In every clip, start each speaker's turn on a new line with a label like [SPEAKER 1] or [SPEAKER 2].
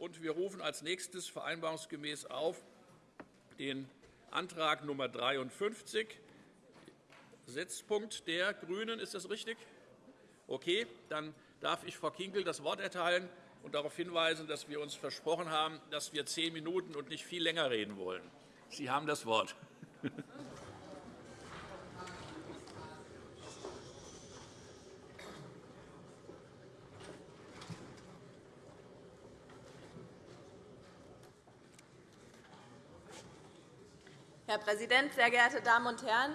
[SPEAKER 1] Und wir rufen als nächstes vereinbarungsgemäß auf den Antrag Nr. 53, Setzpunkt der GRÜNEN. Ist das richtig? Okay, dann darf ich Frau Kinkel das Wort erteilen und darauf hinweisen, dass wir uns versprochen haben, dass wir zehn Minuten und nicht viel länger reden wollen. Sie haben das Wort.
[SPEAKER 2] Präsident, sehr geehrte Damen und Herren!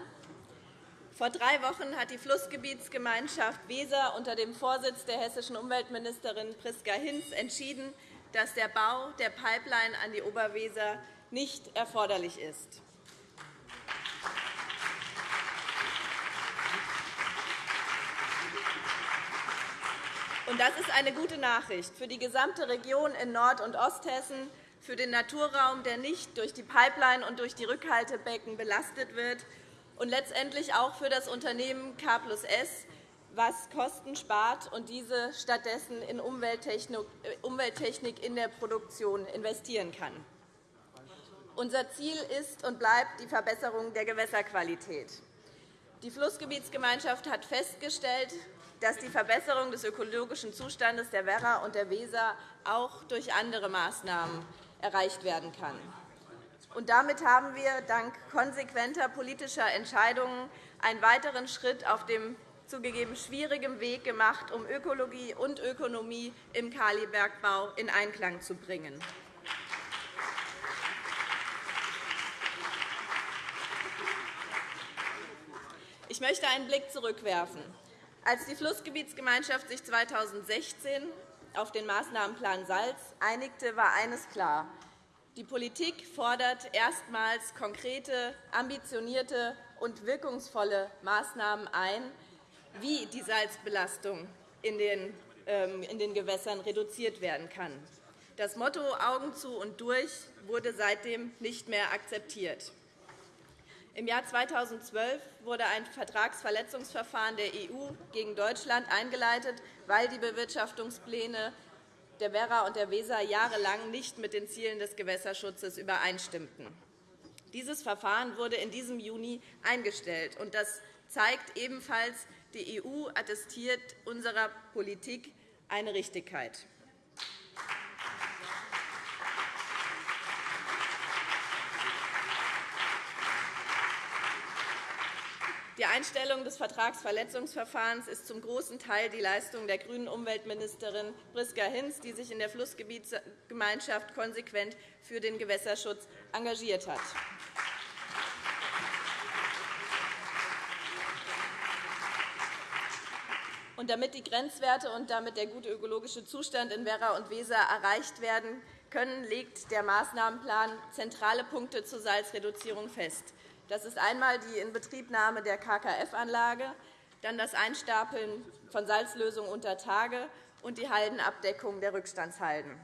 [SPEAKER 2] Vor drei Wochen hat die Flussgebietsgemeinschaft Weser unter dem Vorsitz der hessischen Umweltministerin Priska Hinz entschieden, dass der Bau der Pipeline an die Oberweser nicht erforderlich ist. Das ist eine gute Nachricht für die gesamte Region in Nord- und Osthessen, für den Naturraum, der nicht durch die Pipeline und durch die Rückhaltebecken belastet wird, und letztendlich auch für das Unternehmen K S, was Kosten spart und diese stattdessen in Umwelttechnik in der Produktion investieren kann. Unser Ziel ist und bleibt die Verbesserung der Gewässerqualität. Die Flussgebietsgemeinschaft hat festgestellt, dass die Verbesserung des ökologischen Zustandes der Werra und der Weser auch durch andere Maßnahmen erreicht werden kann. Und damit haben wir dank konsequenter politischer Entscheidungen einen weiteren Schritt auf dem zugegeben schwierigen Weg gemacht, um Ökologie und Ökonomie im Kalibergbau in Einklang zu bringen. Ich möchte einen Blick zurückwerfen. Als die Flussgebietsgemeinschaft sich 2016 auf den Maßnahmenplan Salz einigte, war eines klar. Die Politik fordert erstmals konkrete, ambitionierte und wirkungsvolle Maßnahmen ein, wie die Salzbelastung in den ähm, Gewässern reduziert werden kann. Das Motto Augen zu und durch wurde seitdem nicht mehr akzeptiert. Im Jahr 2012 wurde ein Vertragsverletzungsverfahren der EU gegen Deutschland eingeleitet, weil die Bewirtschaftungspläne der Werra und der Weser jahrelang nicht mit den Zielen des Gewässerschutzes übereinstimmten. Dieses Verfahren wurde in diesem Juni eingestellt. Das zeigt ebenfalls, die EU attestiert unserer Politik eine Richtigkeit. Die Einstellung des Vertragsverletzungsverfahrens ist zum großen Teil die Leistung der grünen Umweltministerin Priska Hinz, die sich in der Flussgebietsgemeinschaft konsequent für den Gewässerschutz engagiert hat. Und damit die Grenzwerte und damit der gute ökologische Zustand in Werra und Weser erreicht werden können, legt der Maßnahmenplan zentrale Punkte zur Salzreduzierung fest. Das ist einmal die Inbetriebnahme der KKF-Anlage, dann das Einstapeln von Salzlösung unter Tage und die Haldenabdeckung der Rückstandshalden.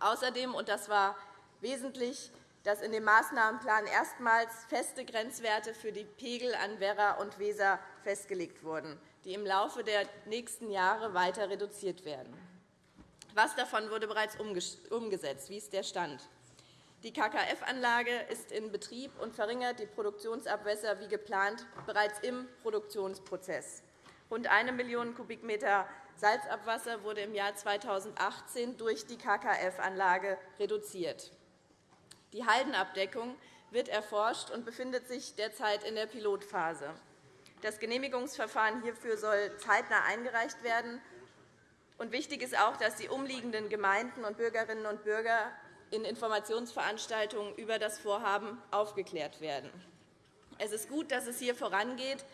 [SPEAKER 2] Außerdem, und das war wesentlich, dass in dem Maßnahmenplan erstmals feste Grenzwerte für die Pegel an Werra und Weser festgelegt wurden, die im Laufe der nächsten Jahre weiter reduziert werden. Was davon wurde bereits umgesetzt? Wie ist der Stand? Die KKF-Anlage ist in Betrieb und verringert die Produktionsabwässer wie geplant bereits im Produktionsprozess. Rund 1 Million Kubikmeter Salzabwasser wurde im Jahr 2018 durch die KKF-Anlage reduziert. Die Haldenabdeckung wird erforscht und befindet sich derzeit in der Pilotphase. Das Genehmigungsverfahren hierfür soll zeitnah eingereicht werden. Wichtig ist auch, dass die umliegenden Gemeinden und Bürgerinnen und Bürger in Informationsveranstaltungen über das Vorhaben aufgeklärt werden. Es ist gut, dass es hier vorangeht,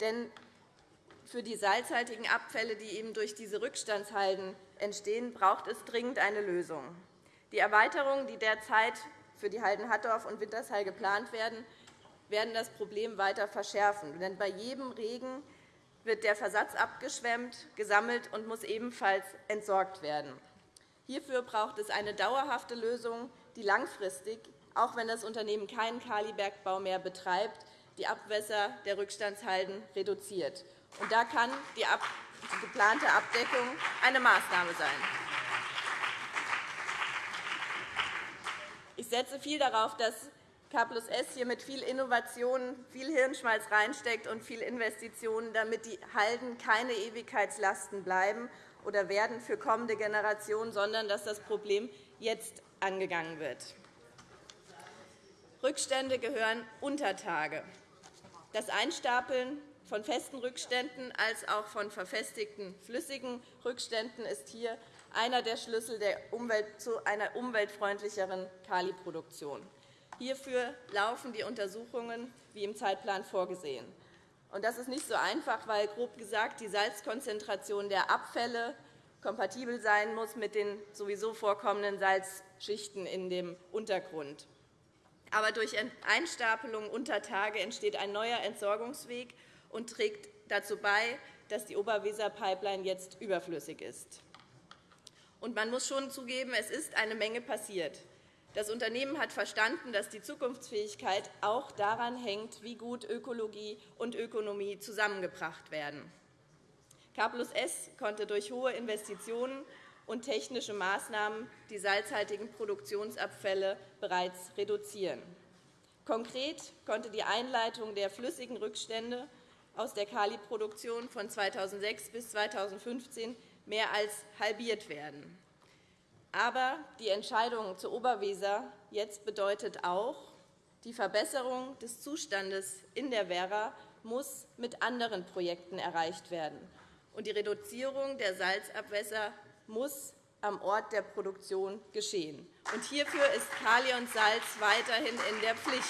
[SPEAKER 2] denn für die salzhaltigen Abfälle, die eben durch diese Rückstandshalden entstehen, braucht es dringend eine Lösung. Die Erweiterungen, die derzeit für die Halden Hattorf und Wintershall geplant werden, werden das Problem weiter verschärfen. Denn bei jedem Regen wird der Versatz abgeschwemmt, gesammelt und muss ebenfalls entsorgt werden. Hierfür braucht es eine dauerhafte Lösung, die langfristig, auch wenn das Unternehmen keinen Kalibergbau mehr betreibt, die Abwässer der Rückstandshalden reduziert. Und da kann die geplante Abdeckung eine Maßnahme sein. Ich setze viel darauf, dass K S hier mit viel Innovation, viel Hirnschmalz reinsteckt und viel Investitionen, damit die Halden keine Ewigkeitslasten bleiben oder werden für kommende Generationen, sondern dass das Problem jetzt angegangen wird. Rückstände gehören unter Tage. Das Einstapeln von festen Rückständen als auch von verfestigten flüssigen Rückständen ist hier einer der Schlüssel zu einer umweltfreundlicheren Kaliproduktion. Hierfür laufen die Untersuchungen wie im Zeitplan vorgesehen. Das ist nicht so einfach, weil grob gesagt die Salzkonzentration der Abfälle kompatibel sein muss mit den sowieso vorkommenden Salzschichten in dem Untergrund. Aber durch Einstapelung unter Tage entsteht ein neuer Entsorgungsweg und trägt dazu bei, dass die Oberweser-Pipeline jetzt überflüssig ist. Und man muss schon zugeben, es ist eine Menge passiert. Das Unternehmen hat verstanden, dass die Zukunftsfähigkeit auch daran hängt, wie gut Ökologie und Ökonomie zusammengebracht werden. K S konnte durch hohe Investitionen und technische Maßnahmen die salzhaltigen Produktionsabfälle bereits reduzieren. Konkret konnte die Einleitung der flüssigen Rückstände aus der Kaliproduktion von 2006 bis 2015 mehr als halbiert werden. Aber die Entscheidung zur Oberweser jetzt bedeutet auch, die Verbesserung des Zustandes in der Werra muss mit anderen Projekten erreicht werden. Und die Reduzierung der Salzabwässer muss am Ort der Produktion geschehen. Und hierfür ist Kali und Salz weiterhin in der Pflicht.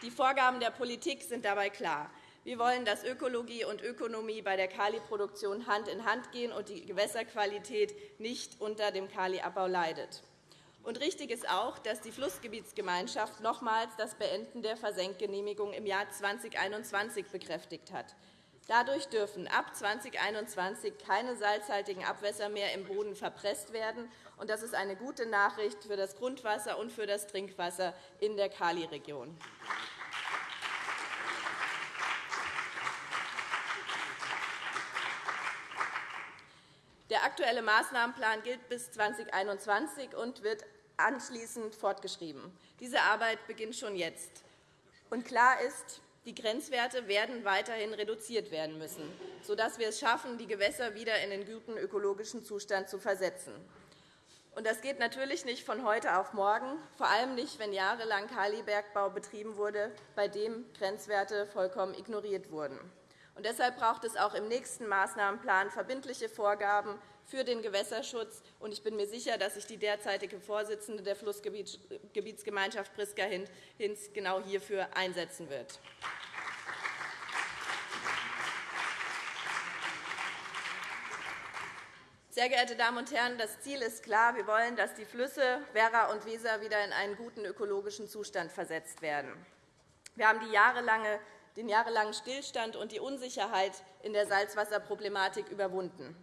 [SPEAKER 2] Die Vorgaben der Politik sind dabei klar. Wir wollen, dass Ökologie und Ökonomie bei der Kaliproduktion Hand in Hand gehen und die Gewässerqualität nicht unter dem Kaliabbau leidet. Und richtig ist auch, dass die Flussgebietsgemeinschaft nochmals das Beenden der Versenkgenehmigung im Jahr 2021 bekräftigt hat. Dadurch dürfen ab 2021 keine salzhaltigen Abwässer mehr im Boden verpresst werden. Das ist eine gute Nachricht für das Grundwasser und für das Trinkwasser in der Kali-Region. Der aktuelle Maßnahmenplan gilt bis 2021 und wird anschließend fortgeschrieben. Diese Arbeit beginnt schon jetzt. Und klar ist, die Grenzwerte werden weiterhin reduziert werden müssen, sodass wir es schaffen, die Gewässer wieder in den guten ökologischen Zustand zu versetzen. Das geht natürlich nicht von heute auf morgen, vor allem nicht, wenn jahrelang Kalibergbau betrieben wurde, bei dem Grenzwerte vollkommen ignoriert wurden. Und deshalb braucht es auch im nächsten Maßnahmenplan verbindliche Vorgaben für den Gewässerschutz. Und ich bin mir sicher, dass sich die derzeitige Vorsitzende der Flussgebietsgemeinschaft Priska Hinz genau hierfür einsetzen wird. Sehr geehrte Damen und Herren, das Ziel ist klar. Wir wollen, dass die Flüsse Werra und Weser wieder in einen guten ökologischen Zustand versetzt werden. Wir haben die jahrelange den jahrelangen Stillstand und die Unsicherheit in der Salzwasserproblematik überwunden.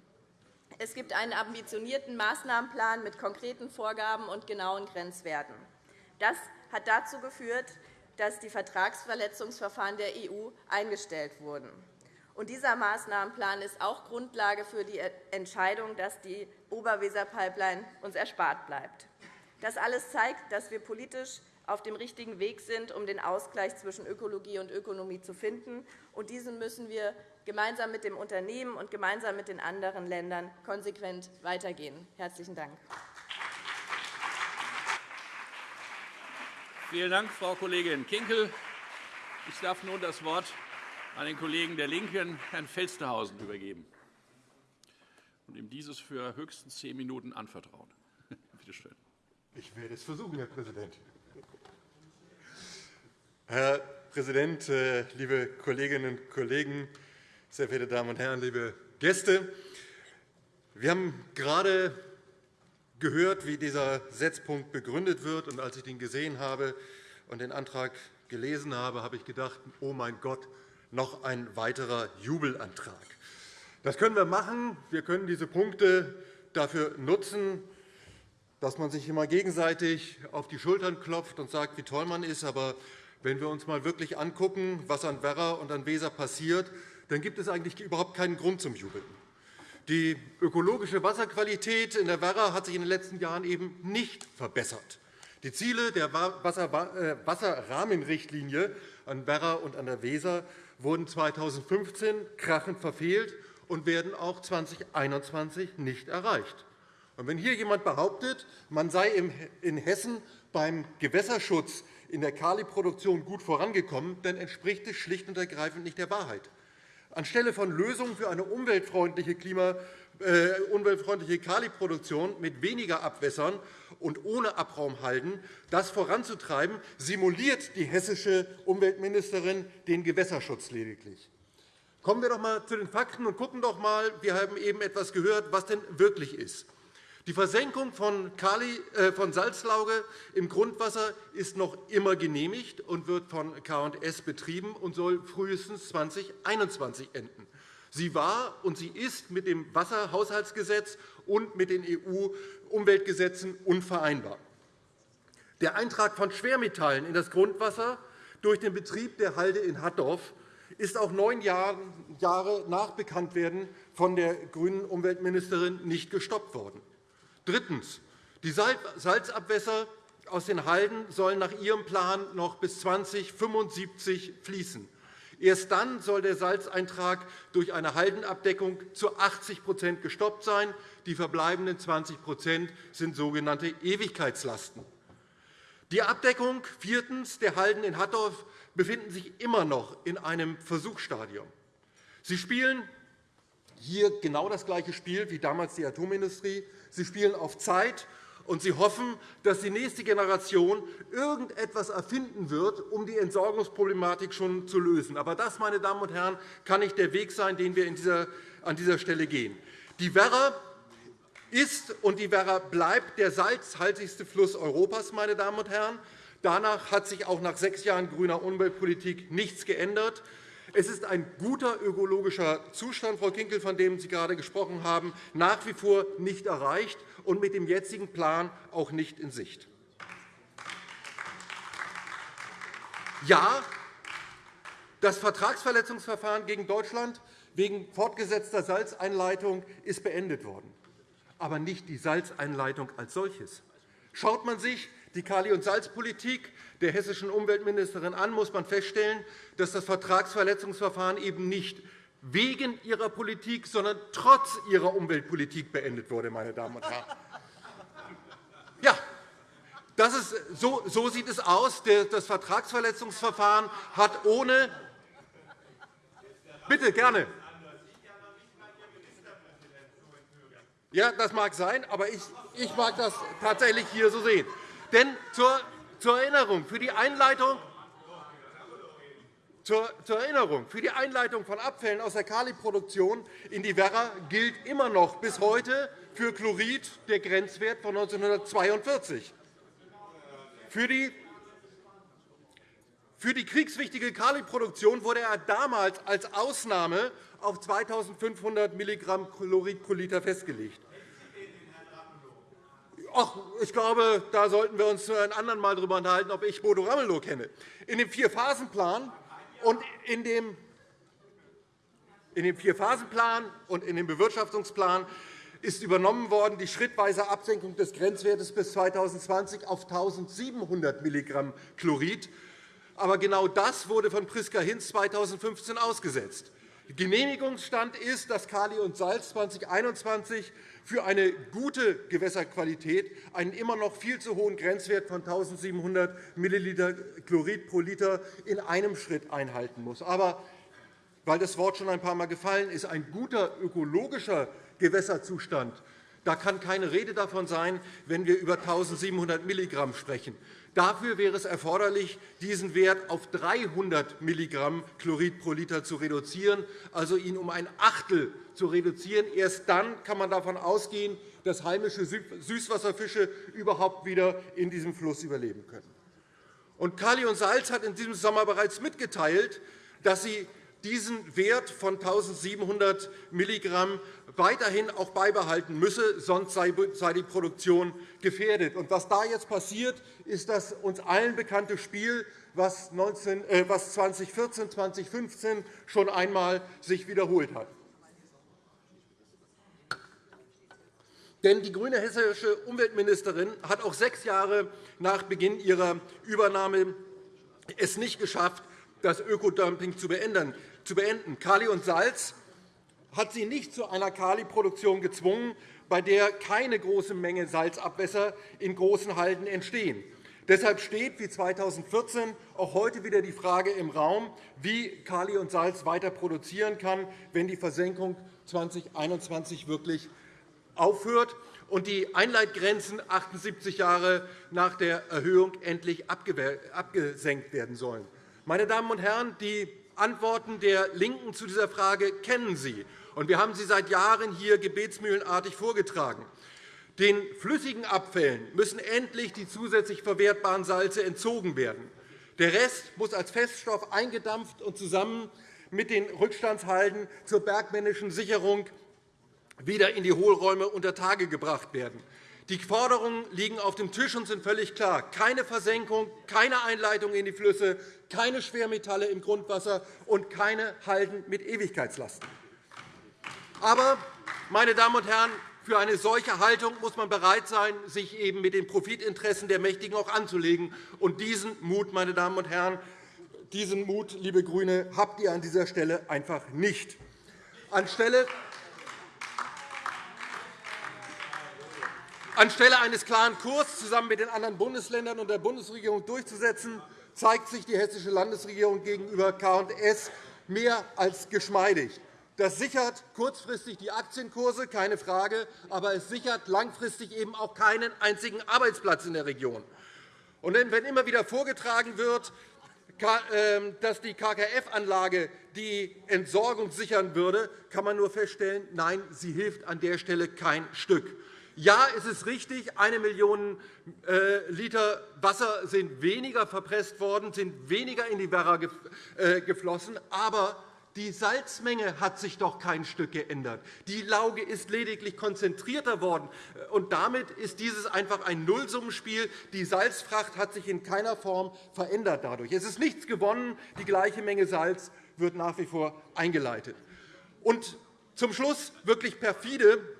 [SPEAKER 2] Es gibt einen ambitionierten Maßnahmenplan mit konkreten Vorgaben und genauen Grenzwerten. Das hat dazu geführt, dass die Vertragsverletzungsverfahren der EU eingestellt wurden. Und dieser Maßnahmenplan ist auch Grundlage für die Entscheidung, dass die Oberweser-Pipeline uns erspart bleibt. Das alles zeigt, dass wir politisch auf dem richtigen Weg sind, um den Ausgleich zwischen Ökologie und Ökonomie zu finden. Und diesen müssen wir gemeinsam mit dem Unternehmen und gemeinsam mit den anderen Ländern konsequent weitergehen. – Herzlichen Dank.
[SPEAKER 1] Vielen Dank, Frau Kollegin Kinkel. Ich darf nun das Wort an den Kollegen der LINKEN, Herrn Felstehausen, übergeben und ihm dieses für höchstens zehn Minuten anvertrauen. Bitte schön.
[SPEAKER 3] Ich werde es versuchen, Herr Präsident. Herr Präsident, äh, liebe Kolleginnen und Kollegen, sehr verehrte Damen und Herren, liebe Gäste! Wir haben gerade gehört, wie dieser Setzpunkt begründet wird. Und als ich den gesehen habe und den Antrag gelesen habe, habe ich gedacht, oh mein Gott, noch ein weiterer Jubelantrag. Das können wir machen. Wir können diese Punkte dafür nutzen, dass man sich immer gegenseitig auf die Schultern klopft und sagt, wie toll man ist. Aber wenn wir uns einmal wirklich anschauen, was an Werra und an Weser passiert, dann gibt es eigentlich überhaupt keinen Grund zum Jubeln. Die ökologische Wasserqualität in der Werra hat sich in den letzten Jahren eben nicht verbessert. Die Ziele der äh, Wasserrahmenrichtlinie an Werra und an der Weser wurden 2015 krachend verfehlt und werden auch 2021 nicht erreicht. wenn hier jemand behauptet, man sei in Hessen beim Gewässerschutz in der Kaliproduktion gut vorangekommen, dann entspricht es schlicht und ergreifend nicht der Wahrheit. Anstelle von Lösungen für eine umweltfreundliche, Klima, äh, umweltfreundliche Kaliproduktion mit weniger Abwässern und ohne Abraumhalden das voranzutreiben, simuliert die hessische Umweltministerin den Gewässerschutz lediglich. Kommen wir doch einmal zu den Fakten und schauen doch einmal, wir haben eben etwas gehört, was denn wirklich ist. Die Versenkung von, Kali, äh, von Salzlauge im Grundwasser ist noch immer genehmigt und wird von K&S betrieben und soll frühestens 2021 enden. Sie war und sie ist mit dem Wasserhaushaltsgesetz und mit den EU-Umweltgesetzen unvereinbar. Der Eintrag von Schwermetallen in das Grundwasser durch den Betrieb der Halde in Hattorf ist auch neun Jahre nach Bekanntwerden von der grünen Umweltministerin nicht gestoppt worden. Drittens. Die Salzabwässer aus den Halden sollen nach Ihrem Plan noch bis 2075 fließen. Erst dann soll der Salzeintrag durch eine Haldenabdeckung zu 80% gestoppt sein. Die verbleibenden 20% sind sogenannte Ewigkeitslasten. Die Abdeckung viertens, der Halden in Hattorf befinden sich immer noch in einem Versuchsstadium. Sie spielen hier genau das gleiche Spiel wie damals die Atomindustrie. Sie spielen auf Zeit, und Sie hoffen, dass die nächste Generation irgendetwas erfinden wird, um die Entsorgungsproblematik schon zu lösen. Aber das, meine Damen und Herren, kann nicht der Weg sein, den wir an dieser Stelle gehen. Die Werra ist und die Werra bleibt der salzhaltigste Fluss Europas. Meine Damen und Herren. Danach hat sich auch nach sechs Jahren grüner Umweltpolitik nichts geändert. Es ist ein guter ökologischer Zustand, Frau Kinkel, von dem Sie gerade gesprochen haben, nach wie vor nicht erreicht und mit dem jetzigen Plan auch nicht in Sicht. Ja, das Vertragsverletzungsverfahren gegen Deutschland wegen fortgesetzter Salzeinleitung ist beendet worden, aber nicht die Salzeinleitung als solches. Schaut man sich die Kali- und Salzpolitik der hessischen Umweltministerin an, muss man feststellen, dass das Vertragsverletzungsverfahren eben nicht wegen ihrer Politik, sondern trotz ihrer Umweltpolitik beendet wurde. Meine Damen und Herren. Ja, das ist, so, so sieht es aus. Das Vertragsverletzungsverfahren hat ohne Bitte, gerne. Ja, das mag sein, aber ich, ich mag das tatsächlich hier so sehen. Denn zur, zur Erinnerung, für die Einleitung zur, Erinnerung, für die Einleitung von Abfällen aus der Kaliproduktion in die Werra gilt immer noch bis heute für Chlorid der Grenzwert von 1942. Für die für die kriegswichtige Kaliproduktion wurde er damals als Ausnahme auf 2.500 mg Chlorid pro Liter festgelegt. Ach, ich glaube, da sollten wir uns ein anderen Mal darüber unterhalten, ob ich Bodo Ramelow kenne. In dem Vierphasenplan und in dem in dem Vierphasenplan und in dem Bewirtschaftungsplan ist übernommen worden die schrittweise Absenkung des Grenzwertes bis 2020 auf 1.700 mg Chlorid. Aber genau das wurde von Priska Hinz 2015 ausgesetzt. Genehmigungsstand ist, dass Kali und Salz 2021 für eine gute Gewässerqualität einen immer noch viel zu hohen Grenzwert von 1.700 ml Chlorid pro Liter in einem Schritt einhalten muss. Aber weil das Wort schon ein paar Mal gefallen ist, ein guter ökologischer Gewässerzustand, da kann keine Rede davon sein, wenn wir über 1.700 mg sprechen. Dafür wäre es erforderlich, diesen Wert auf 300 mg Chlorid pro Liter zu reduzieren, also ihn um ein Achtel zu reduzieren. Erst dann kann man davon ausgehen, dass heimische Süßwasserfische überhaupt wieder in diesem Fluss überleben können. Kali und Salz hat in diesem Sommer bereits mitgeteilt, dass sie diesen Wert von 1.700 mg weiterhin auch beibehalten müsse, sonst sei die Produktion gefährdet. Was da jetzt passiert, ist das uns allen bekannte Spiel, was 2014, äh, 2015 schon einmal sich wiederholt hat. Denn die grüne hessische Umweltministerin hat auch sechs Jahre nach Beginn ihrer Übernahme es nicht geschafft, das Ökodumping zu beenden. Kali und Salz hat sie nicht zu einer Kaliproduktion gezwungen, bei der keine große Menge Salzabwässer in großen Halden entstehen. Deshalb steht wie 2014 auch heute wieder die Frage im Raum, wie Kali und Salz weiter produzieren kann, wenn die Versenkung 2021 wirklich aufhört und die Einleitgrenzen 78 Jahre nach der Erhöhung endlich abgesenkt werden sollen. Meine Damen und Herren, die Antworten der LINKEN zu dieser Frage kennen Sie. Und wir haben sie seit Jahren hier gebetsmühlenartig vorgetragen. Den flüssigen Abfällen müssen endlich die zusätzlich verwertbaren Salze entzogen werden. Der Rest muss als Feststoff eingedampft und zusammen mit den Rückstandshalden zur bergmännischen Sicherung wieder in die Hohlräume unter Tage gebracht werden. Die Forderungen liegen auf dem Tisch und sind völlig klar. Keine Versenkung, keine Einleitung in die Flüsse, keine Schwermetalle im Grundwasser und keine Halden mit Ewigkeitslasten. Aber, meine Damen und Herren, für eine solche Haltung muss man bereit sein, sich eben mit den Profitinteressen der Mächtigen auch anzulegen. Und diesen Mut, meine Damen und Herren, diesen Mut, liebe GRÜNE, habt ihr an dieser Stelle einfach nicht. Anstelle Anstelle eines klaren Kurs zusammen mit den anderen Bundesländern und der Bundesregierung durchzusetzen, zeigt sich die Hessische Landesregierung gegenüber K&S mehr als geschmeidig. Das sichert kurzfristig die Aktienkurse, keine Frage, aber es sichert langfristig eben auch keinen einzigen Arbeitsplatz in der Region. Und wenn immer wieder vorgetragen wird, ähm, dass die KKF-Anlage die Entsorgung sichern würde, kann man nur feststellen, nein, sie hilft an der Stelle kein Stück. Ja, es ist richtig, eine Million äh, Liter Wasser sind weniger verpresst worden, sind weniger in die Werra äh, geflossen, aber die Salzmenge hat sich doch kein Stück geändert. Die Lauge ist lediglich konzentrierter worden. Und damit ist dieses einfach ein Nullsummenspiel. Die Salzfracht hat sich in keiner Form verändert dadurch. Es ist nichts gewonnen. Die gleiche Menge Salz wird nach wie vor eingeleitet. Und zum Schluss wirklich perfide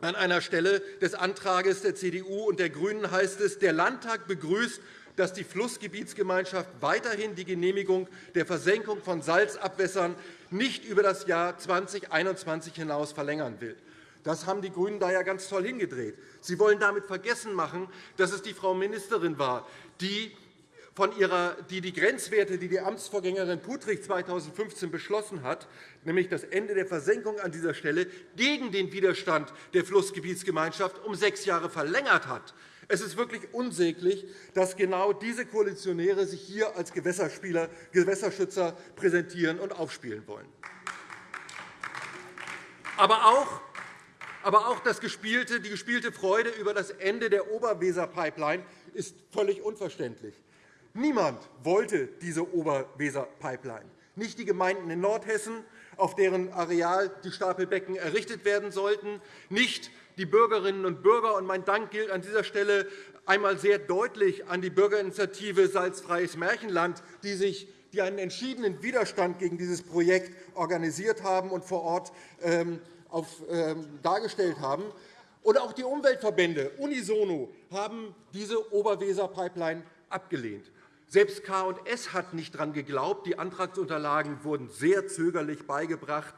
[SPEAKER 3] an einer Stelle des Antrags der CDU und der GRÜNEN heißt es, der Landtag begrüßt, dass die Flussgebietsgemeinschaft weiterhin die Genehmigung der Versenkung von Salzabwässern nicht über das Jahr 2021 hinaus verlängern will. Das haben die GRÜNEN da ja ganz toll hingedreht. Sie wollen damit vergessen machen, dass es die Frau Ministerin war, die von ihrer, die die Grenzwerte, die die Amtsvorgängerin Puttrich 2015 beschlossen hat, nämlich das Ende der Versenkung an dieser Stelle, gegen den Widerstand der Flussgebietsgemeinschaft um sechs Jahre verlängert hat. Es ist wirklich unsäglich, dass genau diese Koalitionäre sich hier als Gewässerspieler, Gewässerschützer präsentieren und aufspielen wollen. Aber auch aber auch das gespielte, die gespielte Freude über das Ende der Oberweser-Pipeline ist völlig unverständlich. Niemand wollte diese Oberweser-Pipeline. Nicht die Gemeinden in Nordhessen, auf deren Areal die Stapelbecken errichtet werden sollten, nicht die Bürgerinnen und Bürger. Und mein Dank gilt an dieser Stelle einmal sehr deutlich an die Bürgerinitiative Salzfreies Märchenland, die sich die einen entschiedenen Widerstand gegen dieses Projekt organisiert haben und vor Ort ähm, ähm, dargestellt haben. Und auch die Umweltverbände unisono haben diese Oberweser-Pipeline abgelehnt. Selbst K&S hat nicht daran geglaubt. Die Antragsunterlagen wurden sehr zögerlich beigebracht.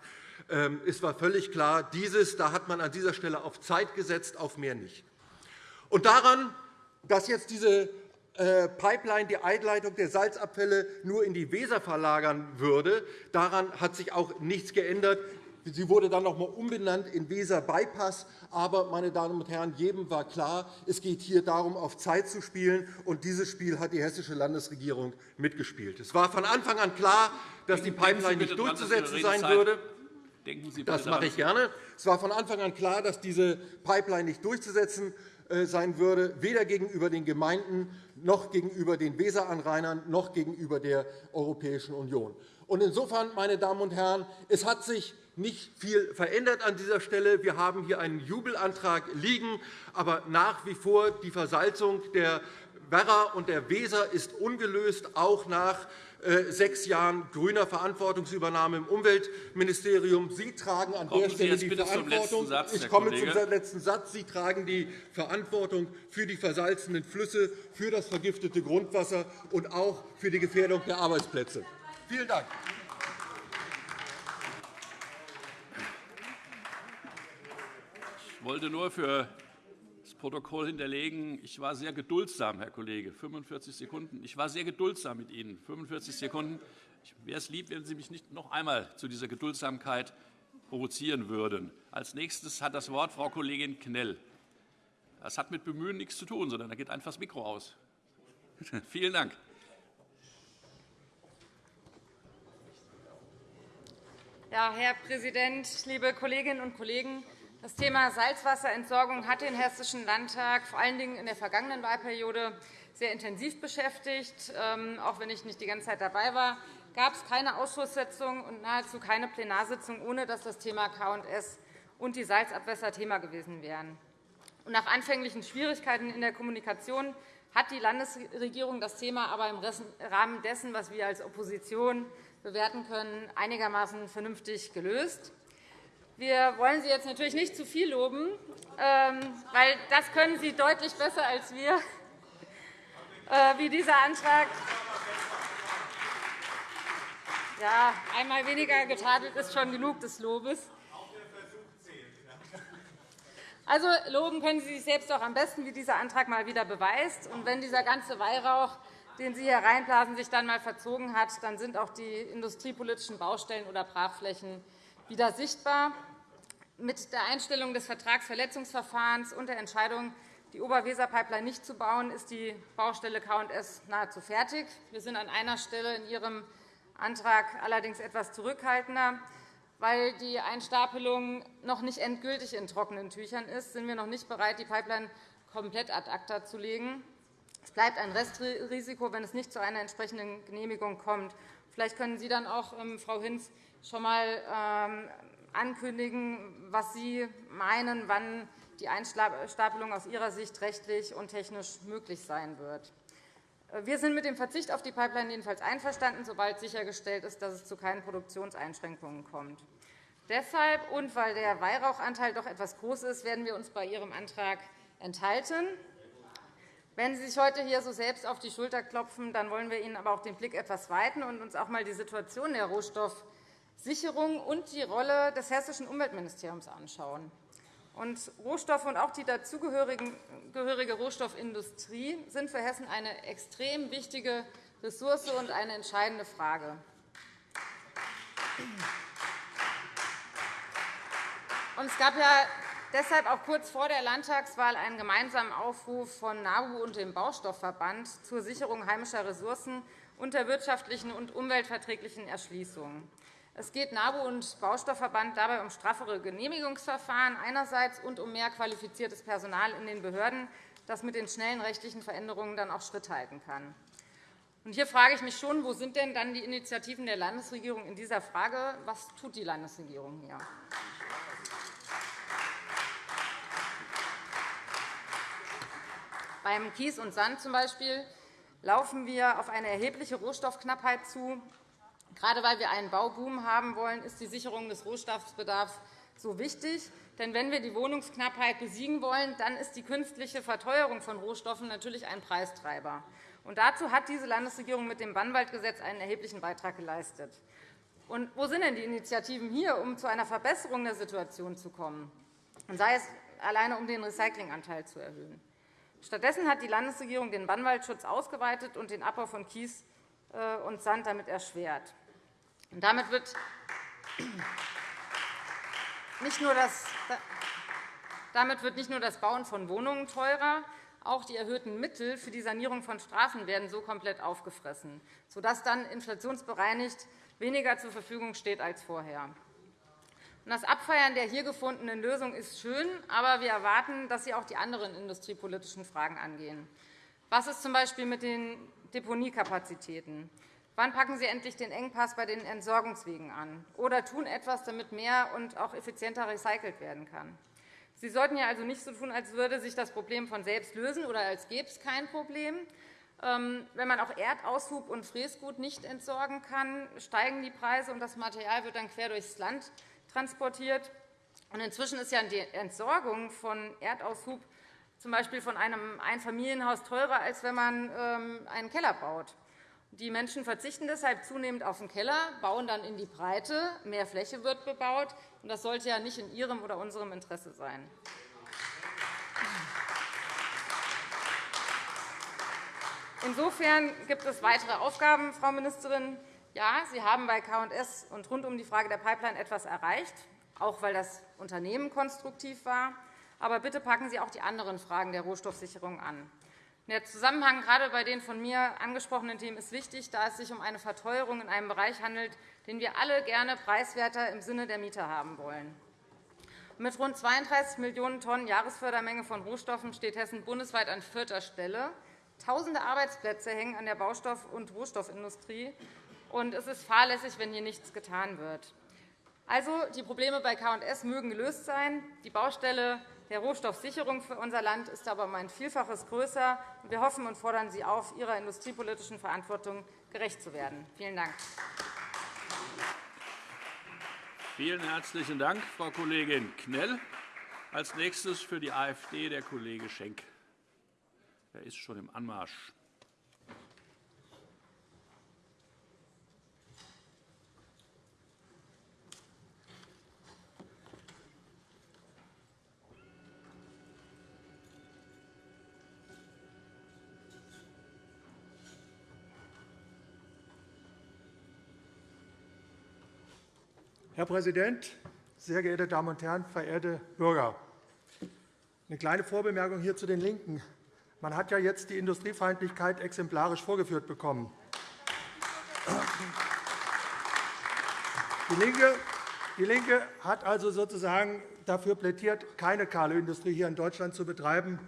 [SPEAKER 3] Ähm, es war völlig klar, dieses, da hat man an dieser Stelle auf Zeit gesetzt, auf mehr nicht. Und daran, dass jetzt diese äh, Pipeline die Einleitung der Salzabfälle nur in die Weser verlagern würde, daran hat sich auch nichts geändert. Sie wurde dann noch einmal umbenannt in Weser Bypass. Aber, meine Damen und Herren, jedem war klar, es geht hier darum, auf Zeit zu spielen. Und dieses Spiel hat die hessische Landesregierung mitgespielt. Es war von Anfang an klar, dass die Pipeline nicht durchzusetzen sein würde. Das mache ich gerne. Es war von Anfang an klar, dass diese Pipeline nicht durchzusetzen äh, sein würde, weder gegenüber den Gemeinden noch gegenüber den Weseranrainern noch gegenüber der Europäischen Union. Insofern, meine Damen und Herren, es hat sich nicht viel verändert an dieser Stelle. Wir haben hier einen Jubelantrag liegen, aber nach wie vor die Versalzung der Werra und der Weser ist ungelöst, auch nach äh, sechs Jahren grüner Verantwortungsübernahme im Umweltministerium. Sie tragen an
[SPEAKER 1] Kommen
[SPEAKER 3] der Stelle
[SPEAKER 1] die
[SPEAKER 3] Verantwortung.
[SPEAKER 1] Satz,
[SPEAKER 3] ich komme zum letzten Satz. Sie tragen die Verantwortung für die versalzenen Flüsse, für das vergiftete Grundwasser und auch für die Gefährdung der Arbeitsplätze. Vielen Dank.
[SPEAKER 1] Ich wollte nur für das Protokoll hinterlegen, ich war sehr geduldsam, Herr Kollege, 45 Sekunden. Ich war sehr geduldsam mit Ihnen, 45 Sekunden. Ich wäre es lieb, wenn Sie mich nicht noch einmal zu dieser Geduldsamkeit provozieren würden. Als nächstes hat das Wort Frau Kollegin Knell. Das hat mit Bemühen nichts zu tun, sondern da geht einfach das Mikro aus. Vielen Dank.
[SPEAKER 4] Ja, Herr Präsident, liebe Kolleginnen und Kollegen! Das Thema Salzwasserentsorgung hat den Hessischen Landtag vor allen Dingen in der vergangenen Wahlperiode sehr intensiv beschäftigt. Ähm, auch wenn ich nicht die ganze Zeit dabei war, gab es keine Ausschusssitzung und nahezu keine Plenarsitzung, ohne dass das Thema K&S und die Salzabwässer Thema gewesen wären. Nach anfänglichen Schwierigkeiten in der Kommunikation hat die Landesregierung das Thema aber im Rahmen dessen, was wir als Opposition bewerten können, einigermaßen vernünftig gelöst. Wir wollen Sie jetzt natürlich nicht zu viel loben, ähm, weil das können Sie deutlich besser als wir, äh, wie dieser Antrag. Ja, einmal weniger getadelt ist schon genug des Lobes. Also loben können Sie sich selbst auch am besten, wie dieser Antrag mal wieder beweist. Und wenn dieser ganze Weihrauch, den Sie hier reinblasen, sich dann einmal verzogen hat, dann sind auch die industriepolitischen Baustellen oder Brachflächen wieder sichtbar. Mit der Einstellung des Vertragsverletzungsverfahrens und der Entscheidung, die Oberweser-Pipeline nicht zu bauen, ist die Baustelle K&S nahezu fertig. Wir sind an einer Stelle in Ihrem Antrag allerdings etwas zurückhaltender. Weil die Einstapelung noch nicht endgültig in trockenen Tüchern ist, sind wir noch nicht bereit, die Pipeline komplett ad acta zu legen. Es bleibt ein Restrisiko, wenn es nicht zu einer entsprechenden Genehmigung kommt. Vielleicht können Sie dann auch, ähm, Frau Hinz, schon einmal ähm, ankündigen, was Sie meinen, wann die Einstapelung aus Ihrer Sicht rechtlich und technisch möglich sein wird. Wir sind mit dem Verzicht auf die Pipeline jedenfalls einverstanden, sobald sichergestellt ist, dass es zu keinen Produktionseinschränkungen kommt. Deshalb und weil der Weihrauchanteil doch etwas groß ist, werden wir uns bei Ihrem Antrag enthalten. Wenn Sie sich heute hier so selbst auf die Schulter klopfen, dann wollen wir Ihnen aber auch den Blick etwas weiten und uns auch einmal die Situation der Rohstoff- Sicherung und die Rolle des Hessischen Umweltministeriums anschauen. Und Rohstoffe und auch die dazugehörige Rohstoffindustrie sind für Hessen eine extrem wichtige Ressource und eine entscheidende Frage. es gab ja deshalb auch kurz vor der Landtagswahl einen gemeinsamen Aufruf von NABU und dem Baustoffverband zur Sicherung heimischer Ressourcen und der wirtschaftlichen und umweltverträglichen Erschließung. Es geht NABU und Baustoffverband dabei um straffere Genehmigungsverfahren einerseits und um mehr qualifiziertes Personal in den Behörden, das mit den schnellen rechtlichen Veränderungen dann auch Schritt halten kann. Hier frage ich mich schon, wo sind denn dann die Initiativen der Landesregierung in dieser Frage? Was tut die Landesregierung hier? Beim Kies und Sand zum Beispiel laufen wir auf eine erhebliche Rohstoffknappheit zu. Gerade weil wir einen Bauboom haben wollen, ist die Sicherung des Rohstoffbedarfs so wichtig. Denn wenn wir die Wohnungsknappheit besiegen wollen, dann ist die künstliche Verteuerung von Rohstoffen natürlich ein Preistreiber. Und dazu hat diese Landesregierung mit dem Bannwaldgesetz einen erheblichen Beitrag geleistet. Und wo sind denn die Initiativen hier, um zu einer Verbesserung der Situation zu kommen, sei es alleine um den Recyclinganteil zu erhöhen? Stattdessen hat die Landesregierung den Bannwaldschutz ausgeweitet und den Abbau von Kies äh, und Sand damit erschwert. Damit wird nicht nur das damit wird nicht nur das Bauen von Wohnungen teurer, auch die erhöhten Mittel für die Sanierung von Straßen werden so komplett aufgefressen, sodass dann inflationsbereinigt weniger zur Verfügung steht als vorher. Das Abfeiern der hier gefundenen Lösung ist schön, aber wir erwarten, dass Sie auch die anderen industriepolitischen Fragen angehen. Was ist z.B. mit den Deponiekapazitäten? Wann packen Sie endlich den Engpass bei den Entsorgungswegen an? Oder tun etwas, damit mehr und auch effizienter recycelt werden kann? Sie sollten ja also nicht so tun, als würde sich das Problem von selbst lösen oder als gäbe es kein Problem. Ähm, wenn man auch Erdaushub und Fräsgut nicht entsorgen kann, steigen die Preise, und das Material wird dann quer durchs Land transportiert. inzwischen ist ja die Entsorgung von Erdaushub z.B. von einem Einfamilienhaus teurer, als wenn man ähm, einen Keller baut. Die Menschen verzichten deshalb zunehmend auf den Keller, bauen dann in die Breite, mehr Fläche wird bebaut. Das sollte ja nicht in Ihrem oder unserem Interesse sein. Insofern gibt es weitere Aufgaben, Frau Ministerin. Ja, Sie haben bei K&S und rund um die Frage der Pipeline etwas erreicht, auch weil das Unternehmen konstruktiv war. Aber bitte packen Sie auch die anderen Fragen der Rohstoffsicherung an. Der Zusammenhang gerade bei den von mir angesprochenen Themen ist wichtig, da es sich um eine Verteuerung in einem Bereich handelt, den wir alle gerne preiswerter im Sinne der Mieter haben wollen. Mit rund 32 Millionen Tonnen Jahresfördermenge von Rohstoffen steht Hessen bundesweit an vierter Stelle. Tausende Arbeitsplätze hängen an der Baustoff- und Rohstoffindustrie. Und es ist fahrlässig, wenn hier nichts getan wird. Also, die Probleme bei K&S mögen gelöst sein. Die Baustelle der Rohstoffsicherung für unser Land ist aber um ein Vielfaches größer. Wir hoffen und fordern Sie auf, Ihrer industriepolitischen Verantwortung gerecht zu werden. Vielen Dank.
[SPEAKER 1] Vielen herzlichen Dank, Frau Kollegin Knell. Als nächstes für die AfD der Kollege Schenk. Er ist schon im Anmarsch.
[SPEAKER 5] Herr Präsident, sehr geehrte Damen und Herren, verehrte Bürger! Eine kleine Vorbemerkung hier zu den LINKEN. Man hat ja jetzt die Industriefeindlichkeit exemplarisch vorgeführt bekommen. Die LINKE, die LINKE hat also sozusagen dafür plädiert, keine kahle Industrie hier in Deutschland zu betreiben.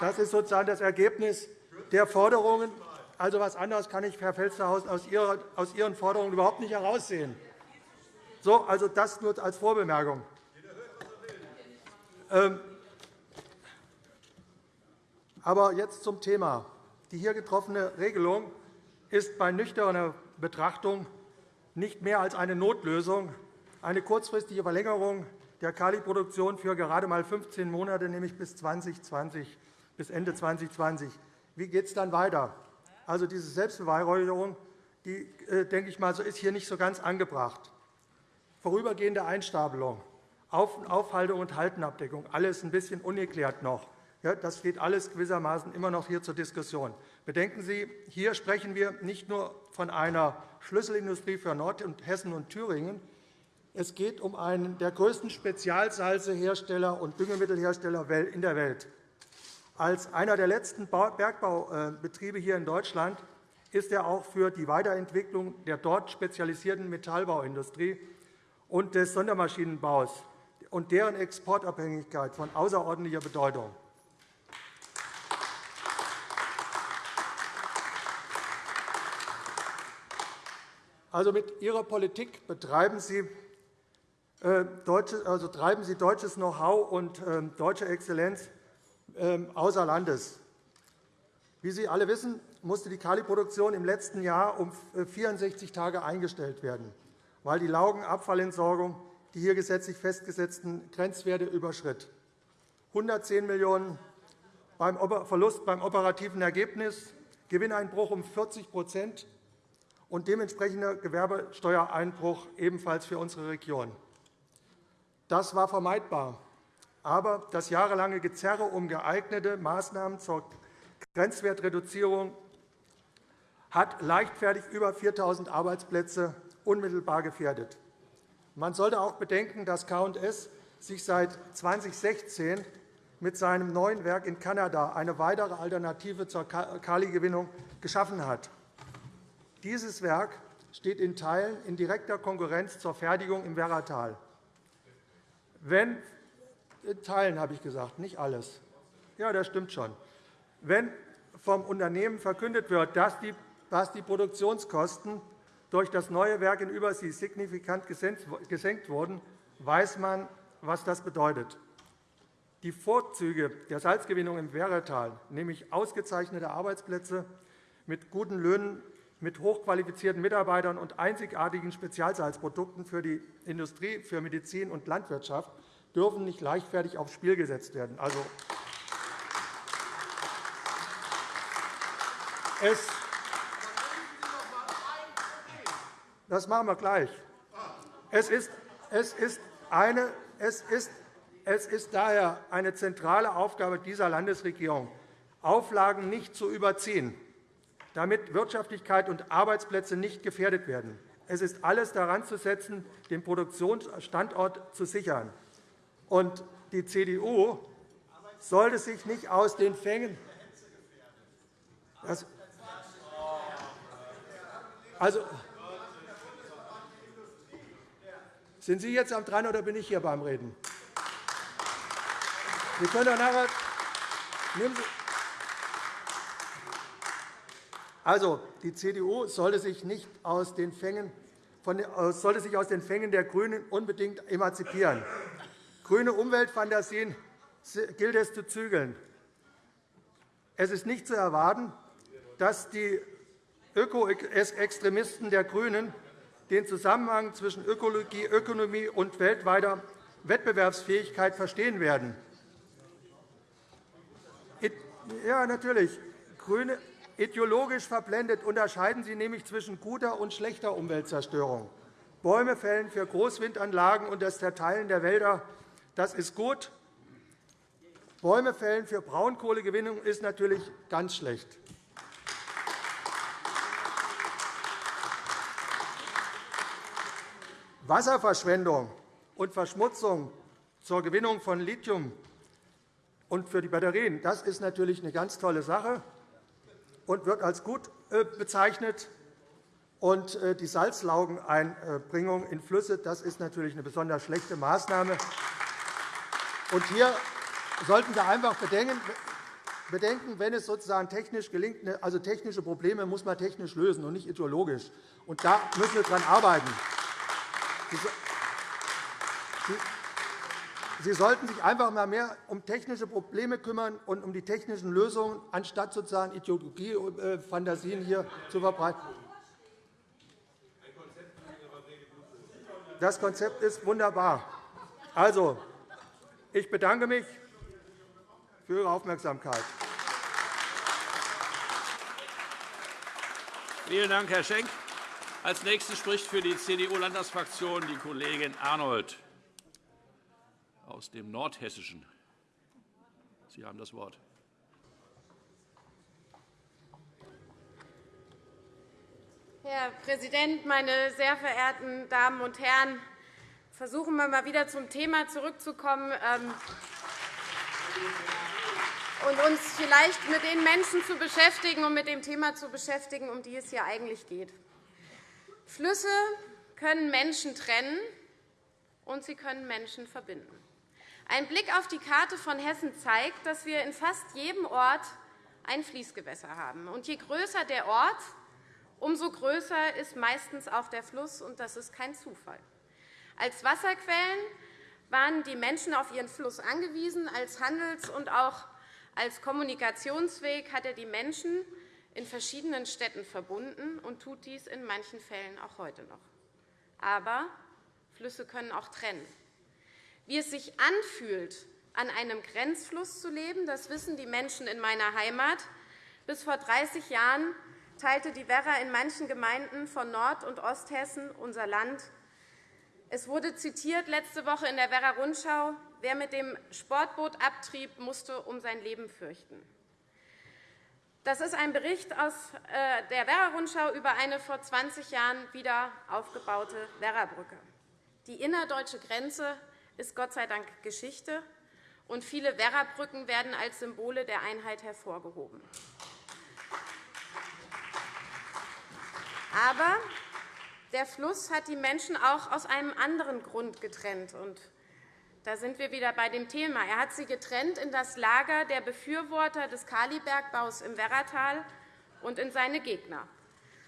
[SPEAKER 5] Das ist sozusagen das Ergebnis der Forderungen. Also etwas anderes kann ich, Herr Felstehausen, aus Ihren Forderungen überhaupt nicht heraussehen. So, also das nur als Vorbemerkung. Ähm, aber jetzt zum Thema. Die hier getroffene Regelung ist bei nüchterner Betrachtung nicht mehr als eine Notlösung, eine kurzfristige Verlängerung der Kaliproduktion für gerade einmal 15 Monate, nämlich bis, 2020, bis Ende 2020. Wie geht es dann weiter? Also diese Selbstbeweihräucherung die, äh, denke ich mal, ist hier nicht so ganz angebracht. Vorübergehende Einstapelung, Aufhaltung und Haltenabdeckung, alles ein bisschen ungeklärt noch. Das steht alles gewissermaßen immer noch hier zur Diskussion. Bedenken Sie, hier sprechen wir nicht nur von einer Schlüsselindustrie für Nordhessen und Thüringen. Es geht um einen der größten Spezialsalzehersteller und Düngemittelhersteller in der Welt. Als einer der letzten Bergbaubetriebe hier in Deutschland ist er auch für die Weiterentwicklung der dort spezialisierten Metallbauindustrie und des Sondermaschinenbaus und deren Exportabhängigkeit von außerordentlicher Bedeutung. Also mit Ihrer Politik betreiben Sie, äh, also treiben Sie deutsches Know-how und äh, deutsche Exzellenz äh, außer Landes. Wie Sie alle wissen, musste die Kaliproduktion im letzten Jahr um 64 äh, Tage eingestellt werden, weil die Laugenabfallentsorgung die hier gesetzlich festgesetzten Grenzwerte überschritt. 110 Millionen € beim Verlust beim operativen Ergebnis, Gewinneinbruch um 40% und dementsprechender Gewerbesteuereinbruch ebenfalls für unsere Region. Das war vermeidbar. Aber das jahrelange Gezerre um geeignete Maßnahmen zur Grenzwertreduzierung hat leichtfertig über 4.000 Arbeitsplätze unmittelbar gefährdet. Man sollte auch bedenken, dass K&S sich seit 2016 mit seinem neuen Werk in Kanada eine weitere Alternative zur Kaligewinnung geschaffen hat. Dieses Werk steht in Teilen in direkter Konkurrenz zur Fertigung im Werratal. Wenn in Teilen habe ich gesagt, nicht alles. Ja, das stimmt schon. Wenn vom Unternehmen verkündet wird, dass die Produktionskosten durch das neue Werk in Übersee signifikant gesenkt wurden, weiß man, was das bedeutet. die Vorzüge der Salzgewinnung im Werratal, nämlich ausgezeichnete Arbeitsplätze mit guten Löhnen, mit hochqualifizierten Mitarbeitern und einzigartigen Spezialsalzprodukten für die Industrie, für Medizin und Landwirtschaft, dürfen nicht leichtfertig aufs Spiel gesetzt werden. Also, es das machen wir gleich. Es ist, es ist, eine, es ist es ist daher eine zentrale Aufgabe dieser Landesregierung, Auflagen nicht zu überziehen, damit Wirtschaftlichkeit und Arbeitsplätze nicht gefährdet werden. Es ist alles daran zu setzen, den Produktionsstandort zu sichern. Und die CDU sollte sich nicht aus den Fängen also, sind Sie jetzt am dran oder bin ich hier beim Reden? Sie können doch nachher also, die CDU sollte sich, nicht aus den Fängen von, sollte sich aus den Fängen der GRÜNEN unbedingt emanzipieren. Grüne Umweltfantasien gilt es zu zügeln. Es ist nicht zu erwarten, dass die Ökoextremisten der GRÜNEN den Zusammenhang zwischen Ökologie, Ökonomie und weltweiter Wettbewerbsfähigkeit verstehen werden. Ja, natürlich. Grüne ideologisch verblendet unterscheiden Sie nämlich zwischen guter und schlechter Umweltzerstörung. Bäume fällen für Großwindanlagen und das Zerteilen der Wälder das ist gut. Bäume fällen für Braunkohlegewinnung ist natürlich ganz schlecht. Wasserverschwendung und Verschmutzung zur Gewinnung von Lithium und für die Batterien, das ist natürlich eine ganz tolle Sache und wird als gut äh, bezeichnet. Und äh, die Salzlaugeneinbringung in Flüsse das ist natürlich eine besonders schlechte Maßnahme. Und hier sollten wir einfach bedenken, wenn es sozusagen technisch gelingt, ne, also technische Probleme muss man technisch lösen und nicht ideologisch. Und da müssen wir daran arbeiten. Sie sollten sich einfach einmal mehr um technische Probleme kümmern und um die technischen Lösungen, anstatt sozusagen Ideologie-Fantasien hier zu verbreiten. Das Konzept ist wunderbar. Also, ich bedanke mich für Ihre Aufmerksamkeit.
[SPEAKER 1] Vielen Dank, Herr Schenk. Als Nächste spricht für die CDU-Landtagsfraktion die Kollegin Arnold aus dem Nordhessischen. Sie haben das Wort.
[SPEAKER 6] Herr Präsident, meine sehr verehrten Damen und Herren! Versuchen wir mal wieder zum Thema zurückzukommen ähm, und uns vielleicht mit den Menschen zu beschäftigen und mit dem Thema zu beschäftigen, um die es hier eigentlich geht. Flüsse können Menschen trennen, und sie können Menschen verbinden. Ein Blick auf die Karte von Hessen zeigt, dass wir in fast jedem Ort ein Fließgewässer haben. Und je größer der Ort, umso größer ist meistens auch der Fluss, und das ist kein Zufall. Als Wasserquellen waren die Menschen auf ihren Fluss angewiesen. Als Handels- und auch als Kommunikationsweg hat er die Menschen in verschiedenen Städten verbunden und tut dies in manchen Fällen auch heute noch. Aber Flüsse können auch trennen. Wie es sich anfühlt, an einem Grenzfluss zu leben, das wissen die Menschen in meiner Heimat. Bis vor 30 Jahren teilte die Werra in manchen Gemeinden von Nord- und Osthessen unser Land. Es wurde zitiert letzte Woche in der Werra Rundschau, wer mit dem Sportboot abtrieb, musste um sein Leben fürchten. Das ist ein Bericht aus äh, der Werra Rundschau über eine vor 20 Jahren wieder aufgebaute Werrabrücke. Die innerdeutsche Grenze ist Gott sei Dank Geschichte, und viele Werrabrücken werden als Symbole der Einheit hervorgehoben. Aber der Fluss hat die Menschen auch aus einem anderen Grund getrennt. Und da sind wir wieder bei dem Thema. Er hat sie getrennt in das Lager der Befürworter des Kalibergbaus im Werratal und in seine Gegner.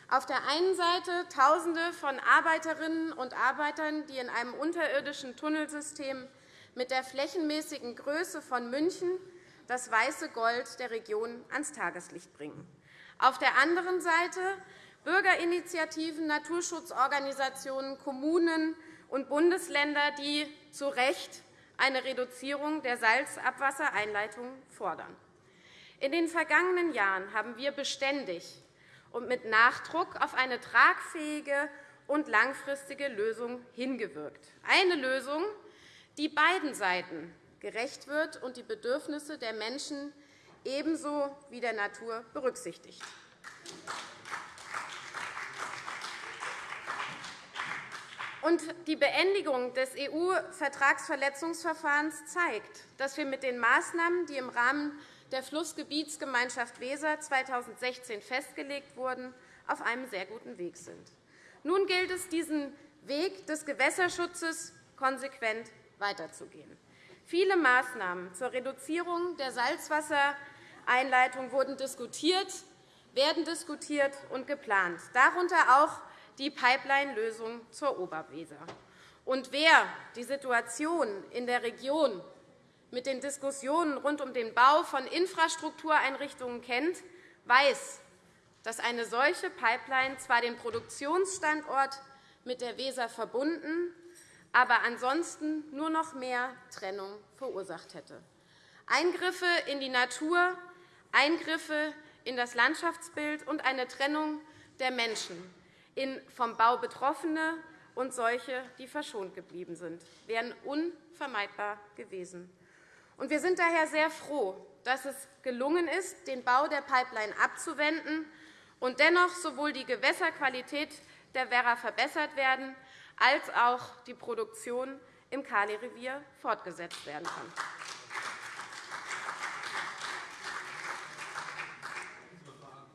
[SPEAKER 6] Auf der einen Seite Tausende von Arbeiterinnen und Arbeitern, die in einem unterirdischen Tunnelsystem mit der flächenmäßigen Größe von München das weiße Gold der Region ans Tageslicht bringen. Auf der anderen Seite Bürgerinitiativen, Naturschutzorganisationen, Kommunen und Bundesländer, die zu Recht eine Reduzierung der Salzabwassereinleitungen fordern. In den vergangenen Jahren haben wir beständig und mit Nachdruck auf eine tragfähige und langfristige Lösung hingewirkt. Eine Lösung, die beiden Seiten gerecht wird und die Bedürfnisse der Menschen ebenso wie der Natur berücksichtigt. Und die Beendigung des EU-Vertragsverletzungsverfahrens zeigt, dass wir mit den Maßnahmen, die im Rahmen der Flussgebietsgemeinschaft Weser 2016 festgelegt wurden, auf einem sehr guten Weg sind. Nun gilt es, diesen Weg des Gewässerschutzes konsequent weiterzugehen. Viele Maßnahmen zur Reduzierung der Salzwassereinleitung wurden diskutiert, werden diskutiert und geplant, darunter auch die Pipeline-Lösung zur Oberweser. Und wer die Situation in der Region mit den Diskussionen rund um den Bau von Infrastruktureinrichtungen kennt, weiß, dass eine solche Pipeline zwar den Produktionsstandort mit der Weser verbunden, aber ansonsten nur noch mehr Trennung verursacht hätte. Eingriffe in die Natur, Eingriffe in das Landschaftsbild und eine Trennung der Menschen in vom Bau Betroffene und solche, die verschont geblieben sind, wären unvermeidbar gewesen. Wir sind daher sehr froh, dass es gelungen ist, den Bau der Pipeline abzuwenden und dennoch sowohl die Gewässerqualität der Werra verbessert werden, als auch die Produktion im Kali-Revier fortgesetzt werden kann.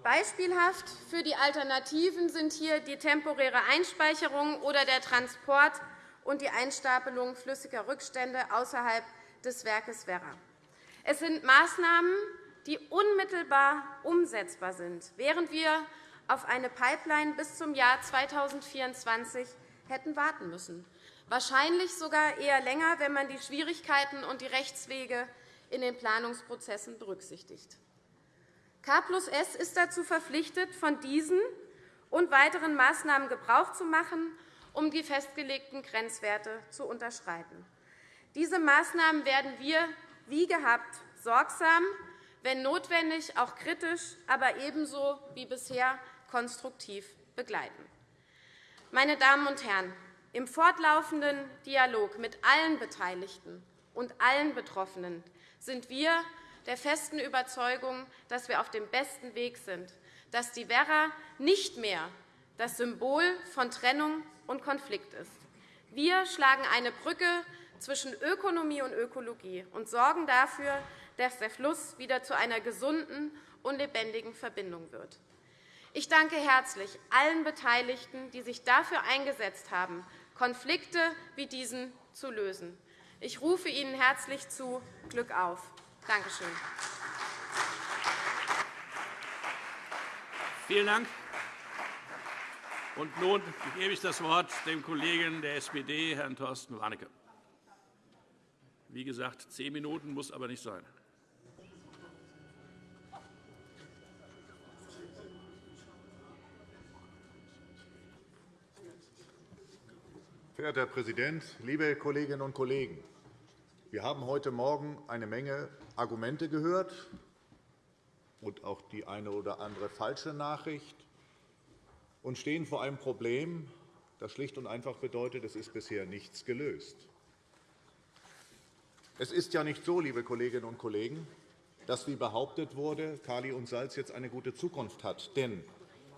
[SPEAKER 6] Beispielhaft für die Alternativen sind hier die temporäre Einspeicherung oder der Transport und die Einstapelung flüssiger Rückstände außerhalb des Werkes Werra. Es sind Maßnahmen, die unmittelbar umsetzbar sind, während wir auf eine Pipeline bis zum Jahr 2024 hätten warten müssen, wahrscheinlich sogar eher länger, wenn man die Schwierigkeiten und die Rechtswege in den Planungsprozessen berücksichtigt. K plus S ist dazu verpflichtet, von diesen und weiteren Maßnahmen Gebrauch zu machen, um die festgelegten Grenzwerte zu unterschreiten. Diese Maßnahmen werden wir, wie gehabt, sorgsam, wenn notwendig, auch kritisch, aber ebenso wie bisher konstruktiv begleiten. Meine Damen und Herren, im fortlaufenden Dialog mit allen Beteiligten und allen Betroffenen sind wir der festen Überzeugung, dass wir auf dem besten Weg sind, dass die Werra nicht mehr das Symbol von Trennung und Konflikt ist. Wir schlagen eine Brücke zwischen Ökonomie und Ökologie und sorgen dafür, dass der Fluss wieder zu einer gesunden und lebendigen Verbindung wird. Ich danke herzlich allen Beteiligten, die sich dafür eingesetzt haben, Konflikte wie diesen zu lösen. Ich rufe Ihnen herzlich zu Glück auf. Danke schön.
[SPEAKER 1] Vielen Dank. Und nun gebe ich das Wort dem Kollegen der SPD, Herrn Thorsten Warnecke. Wie gesagt, zehn Minuten muss aber nicht sein.
[SPEAKER 7] Verehrter Herr Präsident, liebe Kolleginnen und Kollegen! Wir haben heute Morgen eine Menge Argumente gehört und auch die eine oder andere falsche Nachricht und stehen vor einem Problem, das schlicht und einfach bedeutet, es ist bisher nichts gelöst. Es ist ja nicht so, liebe Kolleginnen und Kollegen, dass, wie behauptet wurde, Kali und Salz jetzt eine gute Zukunft hat. Denn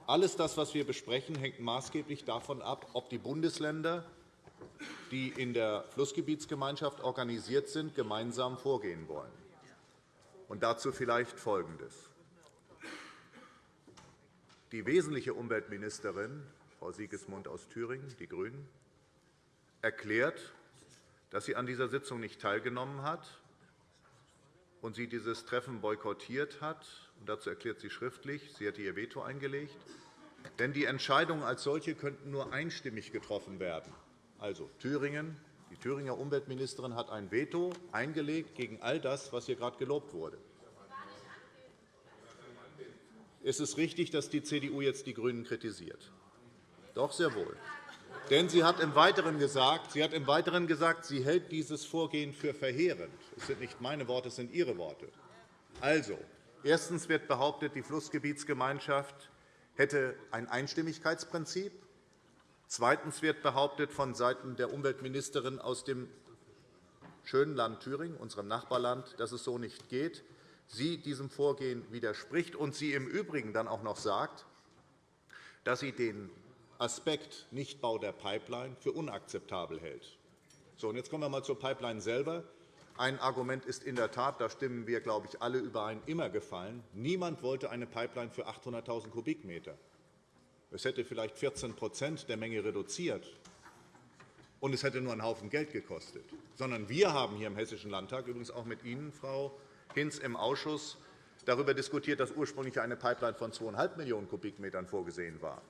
[SPEAKER 7] alles das, was wir besprechen, hängt maßgeblich davon ab, ob die Bundesländer, die in der Flussgebietsgemeinschaft organisiert sind, gemeinsam vorgehen wollen. Und dazu vielleicht Folgendes. Die wesentliche Umweltministerin, Frau Siegesmund aus Thüringen, die GRÜNEN, erklärt, dass sie an dieser Sitzung nicht teilgenommen hat und sie dieses Treffen boykottiert hat. Dazu erklärt sie schriftlich, sie hätte ihr Veto eingelegt. Denn die Entscheidungen als solche könnten nur einstimmig getroffen werden. Also Thüringen, die Thüringer Umweltministerin hat ein Veto eingelegt gegen all das, was hier gerade gelobt wurde. Es ist richtig, dass die CDU jetzt die GRÜNEN kritisiert. Doch, sehr wohl. Denn sie hat im Weiteren gesagt, sie, hat im Weiteren gesagt, sie hält dieses Vorgehen für verheerend. Das sind nicht meine Worte, es sind Ihre Worte. Also, erstens wird behauptet, die Flussgebietsgemeinschaft hätte ein Einstimmigkeitsprinzip. Zweitens wird behauptet vonseiten der Umweltministerin aus dem schönen Land Thüringen, unserem Nachbarland, dass es so nicht geht, sie diesem Vorgehen widerspricht und sie im Übrigen dann auch noch sagt, dass sie den Aspekt Nichtbau der Pipeline für unakzeptabel hält. So, und jetzt kommen wir einmal zur Pipeline selber. Ein Argument ist in der Tat, da stimmen wir, glaube ich, alle überein, immer gefallen. Niemand wollte eine Pipeline für 800.000 Kubikmeter. Es hätte vielleicht 14% der Menge reduziert, und es hätte nur einen Haufen Geld gekostet. Sondern wir haben hier im Hessischen Landtag, übrigens auch mit Ihnen, Frau Hinz, im Ausschuss darüber diskutiert, dass ursprünglich eine Pipeline von 2,5 Millionen Kubikmetern vorgesehen war.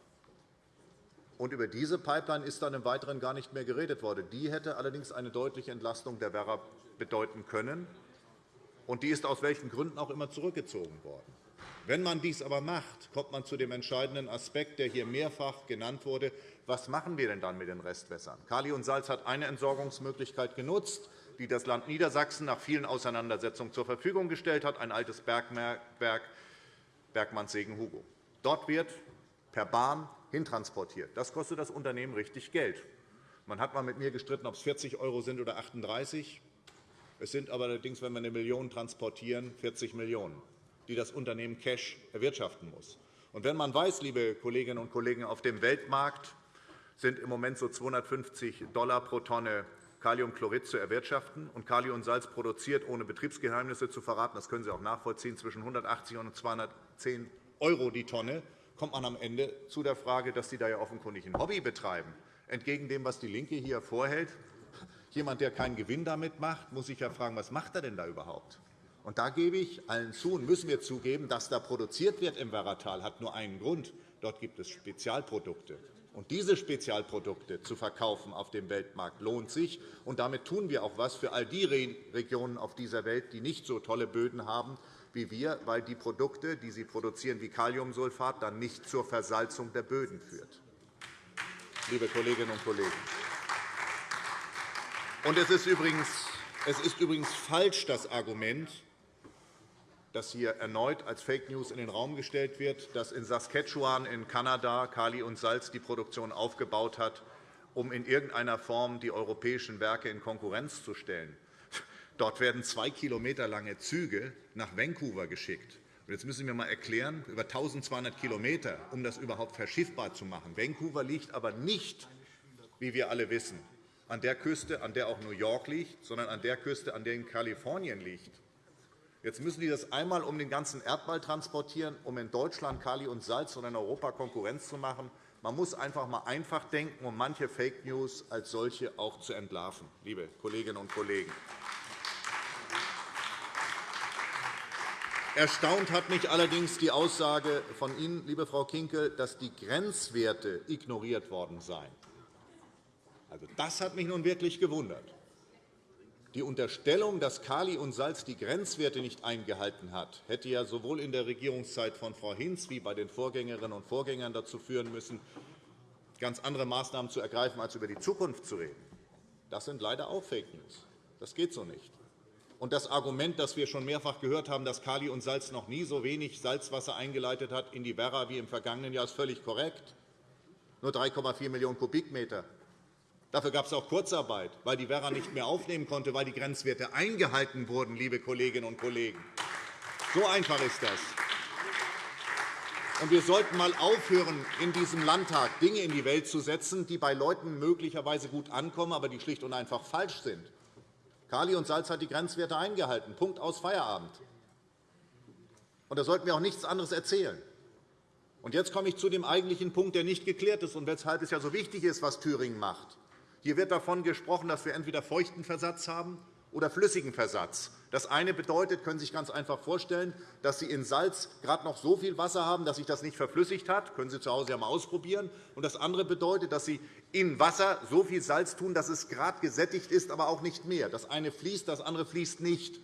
[SPEAKER 7] Und über diese Pipeline ist dann im Weiteren gar nicht mehr geredet worden. Die hätte allerdings eine deutliche Entlastung der Werra bedeuten können. Und die ist aus welchen Gründen auch immer zurückgezogen worden. Wenn man dies aber macht, kommt man zu dem entscheidenden Aspekt, der hier mehrfach genannt wurde. Was machen wir denn dann mit den Restwässern? Kali und Salz hat eine Entsorgungsmöglichkeit genutzt, die das Land Niedersachsen nach vielen Auseinandersetzungen zur Verfügung gestellt hat, ein altes Bergwerk Bergmannssegen-Hugo. Dort wird per Bahn hintransportiert. Das kostet das Unternehmen richtig Geld. Man hat mal mit mir gestritten, ob es 40 € sind oder 38 Es sind aber allerdings, wenn wir eine Million transportieren, 40 Millionen, die das Unternehmen Cash erwirtschaften muss. Und wenn man weiß, liebe Kolleginnen und Kollegen, auf dem Weltmarkt sind im Moment so 250 Dollar pro Tonne Kaliumchlorid zu erwirtschaften. Und Kalium und Salz produziert, ohne Betriebsgeheimnisse zu verraten, das können Sie auch nachvollziehen, zwischen 180 und 210 € die Tonne kommt man am Ende zu der Frage, dass Sie da ja offenkundig ein Hobby betreiben. Entgegen dem, was DIE LINKE hier vorhält, jemand, der keinen Gewinn damit macht, muss sich ja fragen, was macht er denn da überhaupt? Und da gebe ich allen zu und müssen wir zugeben, dass da produziert wird im Werratal, hat nur einen Grund. Dort gibt es Spezialprodukte. Und diese Spezialprodukte zu verkaufen auf dem Weltmarkt lohnt sich. Und damit tun wir auch etwas für all die Regionen auf dieser Welt, die nicht so tolle Böden haben wie wir, weil die Produkte, die sie produzieren, wie Kaliumsulfat, dann nicht zur Versalzung der Böden führt. Liebe Kolleginnen und Kollegen. Und es ist übrigens, es ist übrigens falsch, das Argument, das hier erneut als Fake News in den Raum gestellt wird, dass in Saskatchewan in Kanada Kali und Salz die Produktion aufgebaut hat, um in irgendeiner Form die europäischen Werke in Konkurrenz zu stellen. Dort werden zwei Kilometer lange Züge nach Vancouver geschickt. Jetzt müssen mir einmal erklären, über 1.200 km, um das überhaupt verschiffbar zu machen. Vancouver liegt aber nicht, wie wir alle wissen, an der Küste, an der auch New York liegt, sondern an der Küste, an der in Kalifornien liegt. Jetzt müssen die das einmal um den ganzen Erdball transportieren, um in Deutschland Kali und Salz und in Europa Konkurrenz zu machen. Man muss einfach einmal einfach denken, um manche Fake News als solche auch zu entlarven, liebe Kolleginnen und Kollegen. Erstaunt hat mich allerdings die Aussage von Ihnen, liebe Frau Kinkel, dass die Grenzwerte ignoriert worden seien. Also, das hat mich nun wirklich gewundert. Die Unterstellung, dass Kali und Salz die Grenzwerte nicht eingehalten hat, hätte ja sowohl in der Regierungszeit von Frau Hinz wie bei den Vorgängerinnen und Vorgängern dazu führen müssen, ganz andere Maßnahmen zu ergreifen, als über die Zukunft zu reden. Das sind leider auch Fake News. Das geht so nicht. Und das Argument, das wir schon mehrfach gehört haben, dass Kali und Salz noch nie so wenig Salzwasser eingeleitet hat in die Werra wie im vergangenen Jahr, ist völlig korrekt. Nur 3,4 Millionen Kubikmeter. Dafür gab es auch Kurzarbeit, weil die Werra nicht mehr aufnehmen konnte, weil die Grenzwerte eingehalten wurden, liebe Kolleginnen und Kollegen. So einfach ist das. Und wir sollten einmal aufhören, in diesem Landtag Dinge in die Welt zu setzen, die bei Leuten möglicherweise gut ankommen, aber die schlicht und einfach falsch sind. Kali und Salz hat die Grenzwerte eingehalten. Punkt aus Feierabend. Und da sollten wir auch nichts anderes erzählen. Und jetzt komme ich zu dem eigentlichen Punkt, der nicht geklärt ist und weshalb es ja so wichtig ist, was Thüringen macht. Hier wird davon gesprochen, dass wir entweder feuchten Versatz haben oder flüssigen Versatz. Das eine bedeutet, können Sie sich ganz einfach vorstellen, dass Sie in Salz gerade noch so viel Wasser haben, dass sich das nicht verflüssigt hat. Das können Sie zu Hause ja mal ausprobieren. Und das andere bedeutet, dass Sie in Wasser so viel Salz tun, dass es gerade gesättigt ist, aber auch nicht mehr. Das eine fließt, das andere fließt nicht.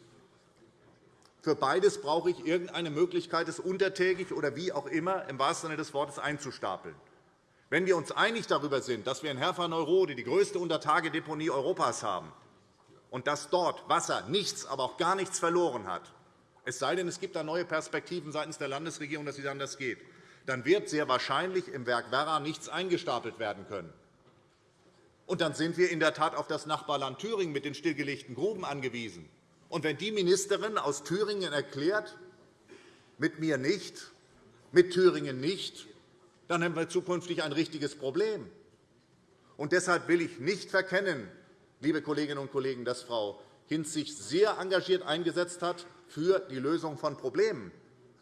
[SPEAKER 7] Für beides brauche ich irgendeine Möglichkeit, es untertägig oder wie auch immer im wahrsten Sinne des Wortes einzustapeln. Wenn wir uns einig darüber sind, dass wir in Herfa-Neurode die größte Untertagedeponie Europas haben und dass dort Wasser nichts, aber auch gar nichts verloren hat, es sei denn, es gibt da neue Perspektiven seitens der Landesregierung, dass es anders geht, dann wird sehr wahrscheinlich im Werk Werra nichts eingestapelt werden können. Und dann sind wir in der Tat auf das Nachbarland Thüringen mit den stillgelegten Gruben angewiesen. Und wenn die Ministerin aus Thüringen erklärt, mit mir nicht, mit Thüringen nicht, dann haben wir zukünftig ein richtiges Problem. Und deshalb will ich nicht verkennen, liebe Kolleginnen und Kollegen, dass Frau Hinz sich sehr engagiert eingesetzt hat für die Lösung von Problemen.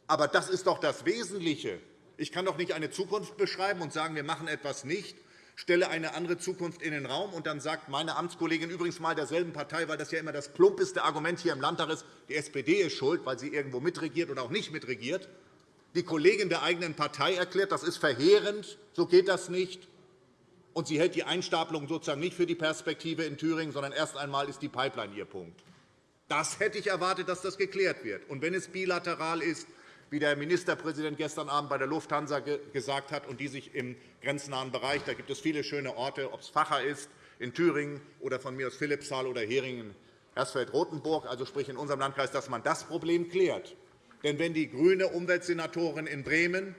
[SPEAKER 7] Aber das ist doch das Wesentliche. Ich kann doch nicht eine Zukunft beschreiben und sagen, wir machen etwas nicht stelle eine andere Zukunft in den Raum, und dann sagt meine Amtskollegin übrigens mal derselben Partei, weil das ja immer das plumpeste Argument hier im Landtag ist, die SPD ist schuld, weil sie irgendwo mitregiert oder auch nicht mitregiert. Die Kollegin der eigenen Partei erklärt, das ist verheerend, so geht das nicht. Und sie hält die Einstapelung sozusagen nicht für die Perspektive in Thüringen, sondern erst einmal ist die Pipeline ihr Punkt. Das hätte ich erwartet, dass das geklärt wird. Und wenn es bilateral ist, wie der Ministerpräsident gestern Abend bei der Lufthansa gesagt hat, und die sich im grenznahen Bereich, da gibt es viele schöne Orte, ob es Facher ist, in Thüringen oder von mir aus Philippsthal oder Heringen, Hersfeld-Rotenburg, also sprich in unserem Landkreis, dass man das Problem klärt. Denn wenn die grüne Umweltsenatorin in Bremen,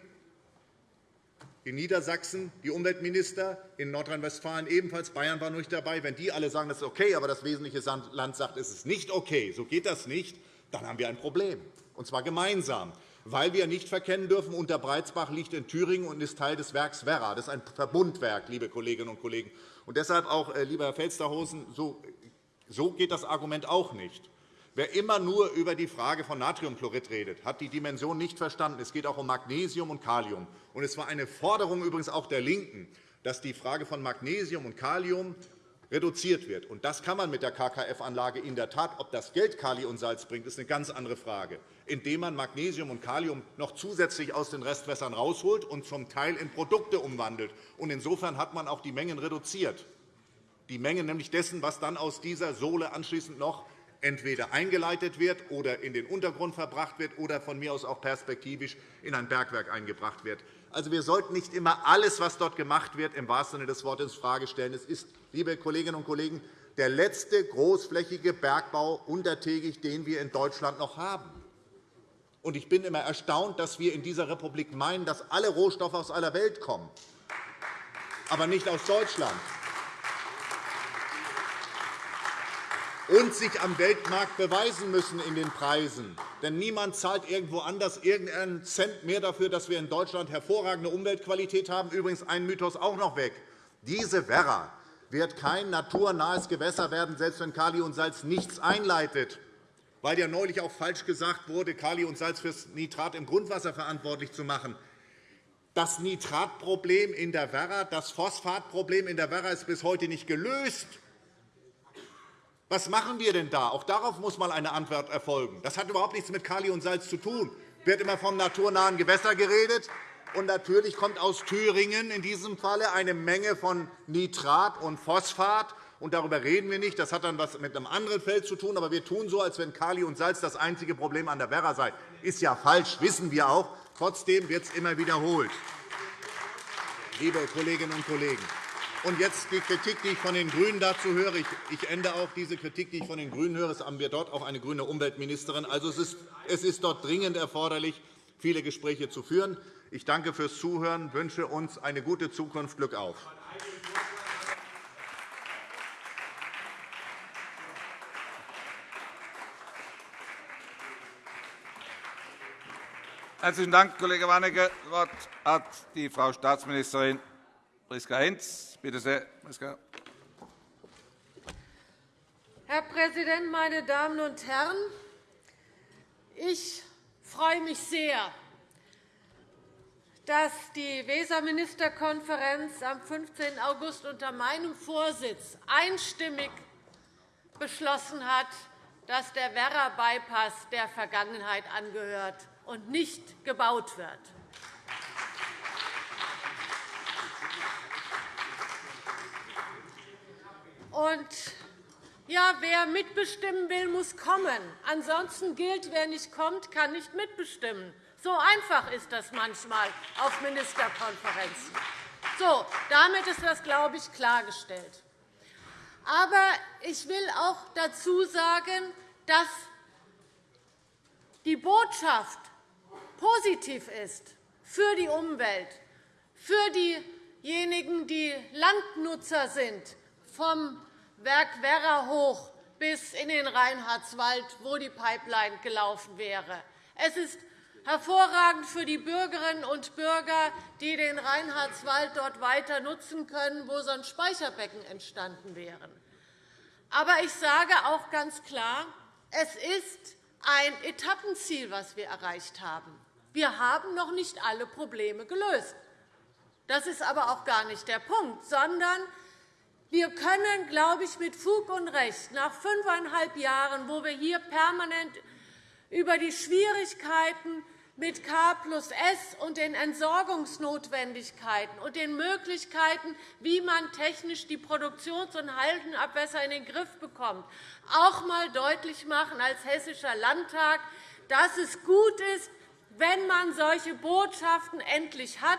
[SPEAKER 7] in Niedersachsen, die Umweltminister, in Nordrhein-Westfalen ebenfalls, Bayern war nicht dabei, wenn die alle sagen, das ist okay, aber das wesentliche Land sagt, es ist nicht okay, so geht das nicht, dann haben wir ein Problem, und zwar gemeinsam weil wir nicht verkennen dürfen, Unterbreitsbach liegt in Thüringen und ist Teil des Werks Werra. Das ist ein Verbundwerk, liebe Kolleginnen und Kollegen. Und deshalb auch, äh, lieber Herr Felstehausen, so geht das Argument auch nicht. Wer immer nur über die Frage von Natriumchlorid redet, hat die Dimension nicht verstanden. Es geht auch um Magnesium und Kalium. Und es war eine Forderung übrigens auch der LINKEN, dass die Frage von Magnesium und Kalium reduziert wird. Und das kann man mit der KKF-Anlage in der Tat. Ob das Geld Kali und Salz bringt, ist eine ganz andere Frage, indem man Magnesium und Kalium noch zusätzlich aus den Restwässern herausholt und zum Teil in Produkte umwandelt. Und insofern hat man auch die Mengen reduziert. Die Menge nämlich dessen, was dann aus dieser Sohle anschließend noch entweder eingeleitet wird oder in den Untergrund verbracht wird oder von mir aus auch perspektivisch in ein Bergwerk eingebracht wird. Also, wir sollten nicht immer alles, was dort gemacht wird, im wahrsten Sinne des Wortes infrage stellen. Es ist, liebe Kolleginnen und Kollegen, der letzte großflächige Bergbau untertägig, den wir in Deutschland noch haben. Ich bin immer erstaunt, dass wir in dieser Republik meinen, dass alle Rohstoffe aus aller Welt kommen, aber nicht aus Deutschland. Und sich am Weltmarkt beweisen müssen in den Preisen. Denn niemand zahlt irgendwo anders irgendeinen Cent mehr dafür, dass wir in Deutschland hervorragende Umweltqualität haben. Übrigens ein Mythos auch noch weg. Diese Werra wird kein naturnahes Gewässer werden, selbst wenn Kali und Salz nichts einleitet, weil ja neulich auch falsch gesagt wurde, Kali und Salz für das Nitrat im Grundwasser verantwortlich zu machen. Das Nitratproblem in der Werra, das Phosphatproblem in der Werra ist bis heute nicht gelöst. Was machen wir denn da? Auch darauf muss mal eine Antwort erfolgen. Das hat überhaupt nichts mit Kali und Salz zu tun. Es wird immer vom naturnahen Gewässer geredet. Und natürlich kommt aus Thüringen in diesem Falle eine Menge von Nitrat und Phosphat. Und darüber reden wir nicht. Das hat dann etwas mit einem anderen Feld zu tun. Aber wir tun so, als wenn Kali und Salz das einzige Problem an der Werra sei. Ist ja falsch, wissen wir auch. Trotzdem wird es immer wiederholt. Liebe Kolleginnen und Kollegen, und jetzt die Kritik, die ich von den GRÜNEN dazu höre. Ich ende auch diese Kritik, die ich von den GRÜNEN höre. Es haben wir dort auch eine grüne Umweltministerin. Also, es, ist, es ist dort dringend erforderlich, viele Gespräche zu führen. Ich danke fürs Zuhören und wünsche uns eine gute Zukunft. Glück auf!
[SPEAKER 8] Herzlichen Dank, Kollege Warnecke. Das Wort hat die Frau Staatsministerin Priska Hinz. Bitte sehr, Priska.
[SPEAKER 9] Herr Präsident, meine Damen und Herren! Ich freue mich sehr, dass die Weserministerkonferenz am 15. August unter meinem Vorsitz einstimmig beschlossen hat, dass der Werra-Bypass der Vergangenheit angehört und nicht gebaut wird. Und ja, wer mitbestimmen will, muss kommen. Ansonsten gilt, wer nicht kommt, kann nicht mitbestimmen. So einfach ist das manchmal auf Ministerkonferenzen. So, damit ist das, glaube ich, klargestellt. Aber ich will auch dazu sagen, dass die Botschaft positiv ist für die Umwelt, für diejenigen, die Landnutzer sind, vom Werk Werra hoch bis in den Reinhardswald, wo die Pipeline gelaufen wäre. Es ist hervorragend für die Bürgerinnen und Bürger, die den Reinhardswald dort weiter nutzen können, wo sonst Speicherbecken entstanden wären. Aber ich sage auch ganz klar, es ist ein Etappenziel, das wir erreicht haben. Wir haben noch nicht alle Probleme gelöst. Das ist aber auch gar nicht der Punkt, sondern wir können, glaube ich, mit Fug und Recht nach fünfeinhalb Jahren, wo wir hier permanent über die Schwierigkeiten mit K plus S und den Entsorgungsnotwendigkeiten und den Möglichkeiten, wie man technisch die Produktions- und Haltenabwässer in den Griff bekommt, auch einmal deutlich machen als Hessischer Landtag, dass es gut ist, wenn man solche Botschaften endlich hat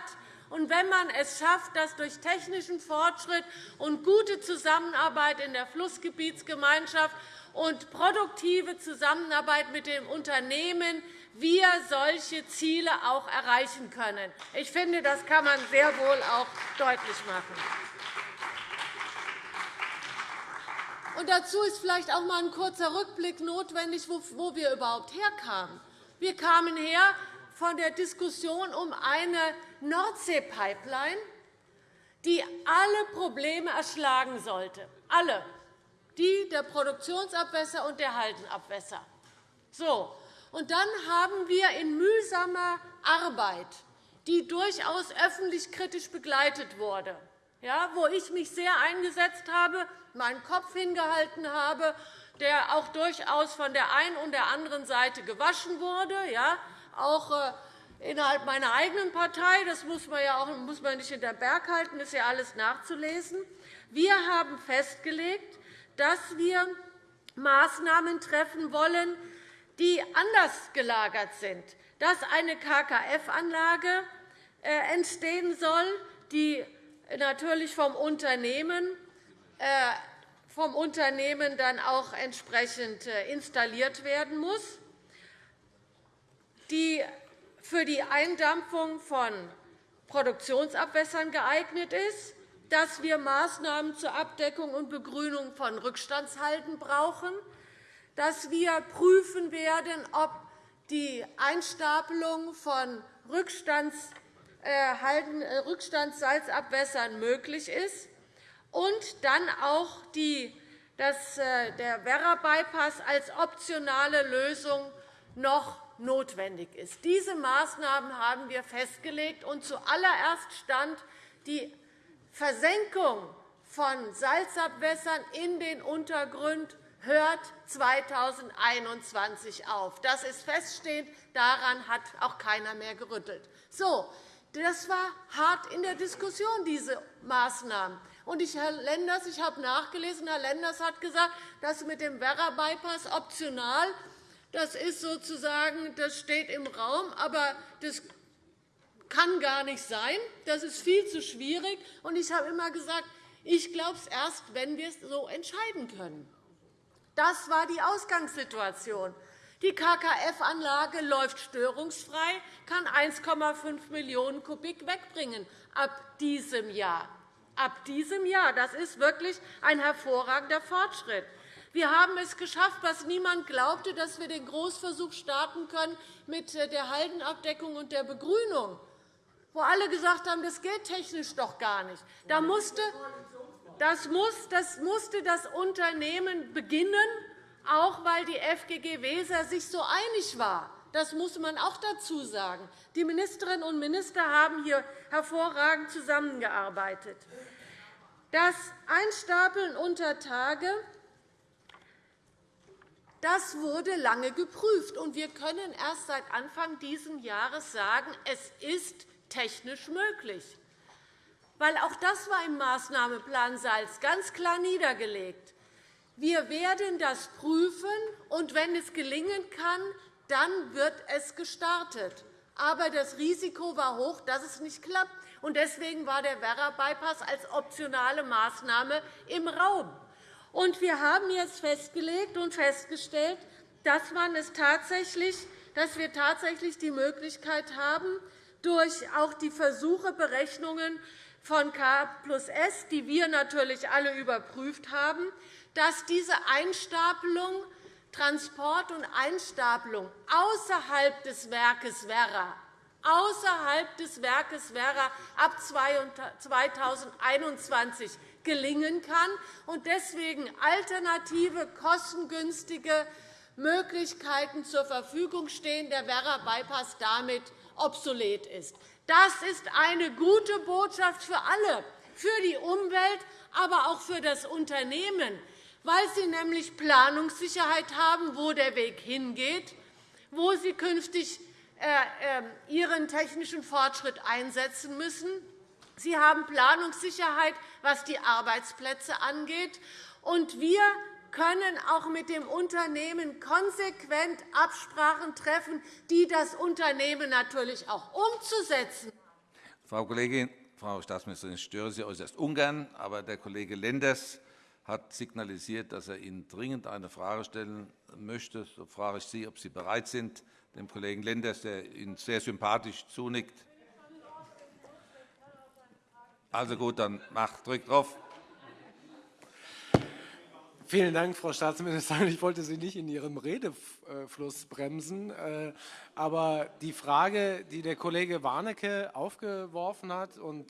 [SPEAKER 9] und wenn man es schafft, dass durch technischen Fortschritt und gute Zusammenarbeit in der Flussgebietsgemeinschaft und produktive Zusammenarbeit mit dem Unternehmen wir solche Ziele auch erreichen können. Ich finde, das kann man sehr wohl auch deutlich machen. Und dazu ist vielleicht auch einmal ein kurzer Rückblick notwendig, wo wir überhaupt herkamen. Wir kamen her von der Diskussion um eine Nordsee-Pipeline, die alle Probleme erschlagen sollte, alle, die der Produktionsabwässer und der Haltenabwässer. So. Und dann haben wir in mühsamer Arbeit, die durchaus öffentlich kritisch begleitet wurde, ja, wo ich mich sehr eingesetzt habe, meinen Kopf hingehalten habe, der auch durchaus von der einen und der anderen Seite gewaschen wurde, ja, auch äh, innerhalb meiner eigenen Partei. Das muss man, ja auch, muss man nicht hinter Berg halten, ist ja alles nachzulesen. Wir haben festgelegt, dass wir Maßnahmen treffen wollen, die anders gelagert sind, dass eine KKF-Anlage äh, entstehen soll, die natürlich vom Unternehmen äh, vom Unternehmen dann auch entsprechend installiert werden muss die für die Eindampfung von Produktionsabwässern geeignet ist, dass wir Maßnahmen zur Abdeckung und Begrünung von Rückstandshalden brauchen, dass wir prüfen werden, ob die Einstapelung von äh, äh, Rückstandssalzabwässern möglich ist und dann auch die, dass äh, der Werra-Bypass als optionale Lösung noch notwendig ist. Diese Maßnahmen haben wir festgelegt, und zuallererst stand die Versenkung von Salzabwässern in den Untergrund hört 2021 auf. Das ist feststehend. Daran hat auch keiner mehr gerüttelt. So, das war hart in der Diskussion, diese Maßnahmen. Und ich, Herr Lenders, ich habe nachgelesen, Herr Lenders hat gesagt, dass mit dem Werra-Bypass optional das ist sozusagen, das steht im Raum, aber das kann gar nicht sein. Das ist viel zu schwierig. Und ich habe immer gesagt, ich glaube es erst, wenn wir es so entscheiden können. Das war die Ausgangssituation. Die KKF-Anlage läuft störungsfrei, kann 1,5 Millionen Kubik wegbringen ab diesem Jahr. Ab diesem Jahr. Das ist wirklich ein hervorragender Fortschritt. Wir haben es geschafft, was niemand glaubte, dass wir den Großversuch starten können mit der Haldenabdeckung und der Begrünung, wo alle gesagt haben, das geht technisch doch gar nicht. Da musste, das, musste das Unternehmen beginnen, auch weil die FGG Weser sich so einig war. Das muss man auch dazu sagen. Die Ministerinnen und Minister haben hier hervorragend zusammengearbeitet. Das Einstapeln unter Tage Das wurde lange geprüft, und wir können erst seit Anfang dieses Jahres sagen, es ist technisch möglich. Weil auch das war im Maßnahmeplan Salz ganz klar niedergelegt. Wir werden das prüfen, und wenn es gelingen kann, dann wird es gestartet. Aber das Risiko war hoch, dass es nicht klappt. Deswegen war der Werra-Bypass als optionale Maßnahme im Raum. Wir haben jetzt festgelegt und festgestellt, dass, dass wir tatsächlich die Möglichkeit haben, durch auch die Versuche, Berechnungen von K plus S, die wir natürlich alle überprüft haben, dass diese Einstapelung Transport und Einstapelung außerhalb des Werkes Werra außerhalb des Werkes Werra ab 2021 gelingen kann und deswegen alternative, kostengünstige Möglichkeiten zur Verfügung stehen, der Werra-Bypass damit obsolet ist. Das ist eine gute Botschaft für alle, für die Umwelt, aber auch für das Unternehmen, weil Sie nämlich Planungssicherheit haben, wo der Weg hingeht, wo Sie künftig äh, ähm, Ihren technischen Fortschritt einsetzen müssen. Sie haben Planungssicherheit, was die Arbeitsplätze angeht. Und wir können auch mit dem Unternehmen konsequent Absprachen treffen, die das Unternehmen natürlich auch umzusetzen.
[SPEAKER 8] Frau Kollegin, Frau Staatsministerin, ich störe Sie äußerst ungern, aber der Kollege Lenders hat signalisiert, dass er Ihnen dringend eine Frage stellen möchte. So frage ich Sie, ob Sie bereit sind, dem Kollegen Lenders, der Ihnen sehr sympathisch zunickt. Also gut, dann mach, drück drauf.
[SPEAKER 10] Vielen Dank, Frau Staatsministerin. Ich wollte Sie nicht in Ihrem Redefluss bremsen. Äh, aber die Frage, die der Kollege Warnecke aufgeworfen hat, und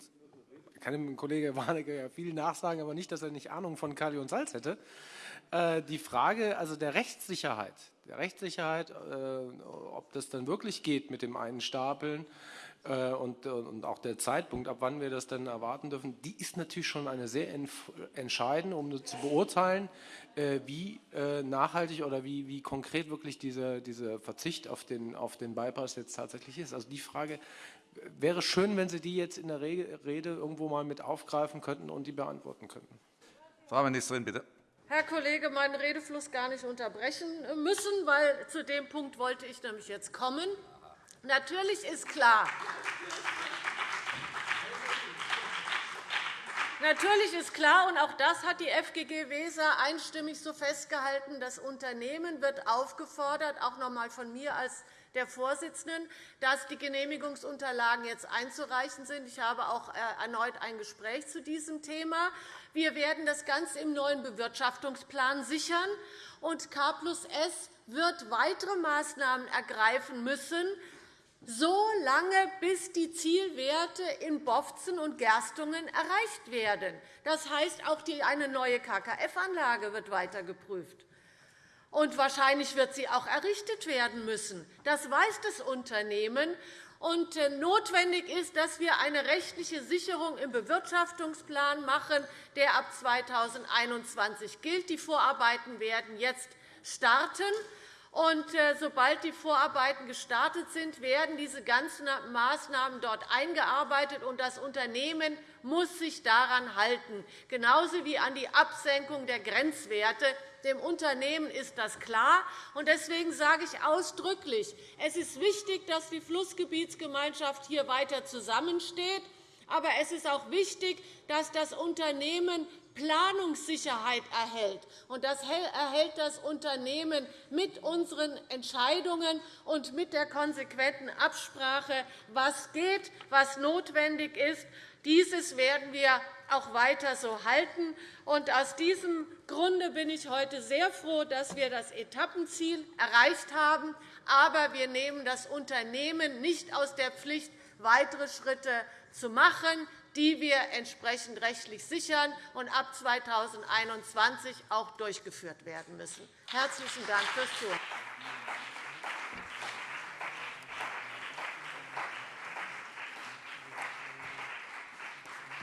[SPEAKER 10] ich kann dem Kollege Warnecke ja viel nachsagen, aber nicht, dass er nicht Ahnung von Kali und Salz hätte, äh, die Frage also der Rechtssicherheit, der Rechtssicherheit, äh, ob das dann wirklich geht mit dem Einstapeln, äh, und, auch der Zeitpunkt, ab wann wir das dann erwarten dürfen, die ist natürlich schon eine sehr entscheidende, um zu beurteilen, äh, wie äh, nachhaltig oder wie, wie konkret wirklich dieser, dieser Verzicht auf den, auf den Bypass jetzt tatsächlich ist. Also die Frage wäre schön, wenn Sie die jetzt in der Rede irgendwo mal mit aufgreifen könnten und die beantworten könnten.
[SPEAKER 8] Frau Ministerin, bitte.
[SPEAKER 9] Herr Kollege, meinen Redefluss gar nicht unterbrechen müssen, weil zu dem Punkt wollte ich nämlich jetzt kommen. Natürlich ist klar, Natürlich ist klar, und auch das hat die FGG Weser einstimmig so festgehalten, das Unternehmen wird aufgefordert, auch noch einmal von mir als der Vorsitzenden, dass die Genehmigungsunterlagen jetzt einzureichen sind. Ich habe auch äh, erneut ein Gespräch zu diesem Thema. Wir werden das Ganze im neuen Bewirtschaftungsplan sichern, und K plus S wird weitere Maßnahmen ergreifen müssen, so lange, bis die Zielwerte in Bofzen und Gerstungen erreicht werden. Das heißt, auch eine neue KKF-Anlage wird weiter geprüft. Und wahrscheinlich wird sie auch errichtet werden müssen. Das weiß das Unternehmen. Und äh, notwendig ist, dass wir eine rechtliche Sicherung im Bewirtschaftungsplan machen, der ab 2021 gilt. Die Vorarbeiten werden jetzt starten. Und äh, sobald die Vorarbeiten gestartet sind, werden diese ganzen Maßnahmen dort eingearbeitet, und das Unternehmen muss sich daran halten, genauso wie an die Absenkung der Grenzwerte. Dem Unternehmen ist das klar. Deswegen sage ich ausdrücklich, es ist wichtig, dass die Flussgebietsgemeinschaft hier weiter zusammensteht. Aber es ist auch wichtig, dass das Unternehmen Planungssicherheit erhält. Und das erhält das Unternehmen mit unseren Entscheidungen und mit der konsequenten Absprache, was geht, was notwendig ist. Dieses werden wir auch weiter so halten. Und aus diesem Grunde bin ich heute sehr froh, dass wir das Etappenziel erreicht haben. Aber wir nehmen das Unternehmen nicht aus der Pflicht, weitere Schritte zu machen die wir entsprechend rechtlich sichern und ab 2021 auch durchgeführt werden müssen. – Herzlichen Dank fürs Zuhören.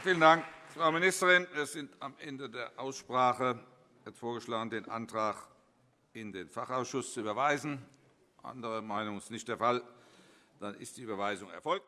[SPEAKER 8] Vielen Dank, Frau Ministerin. Wir sind am Ende der Aussprache. Ich hätte vorgeschlagen, den Antrag in den Fachausschuss zu überweisen. Andere Meinung ist nicht der Fall. Dann ist die Überweisung erfolgt.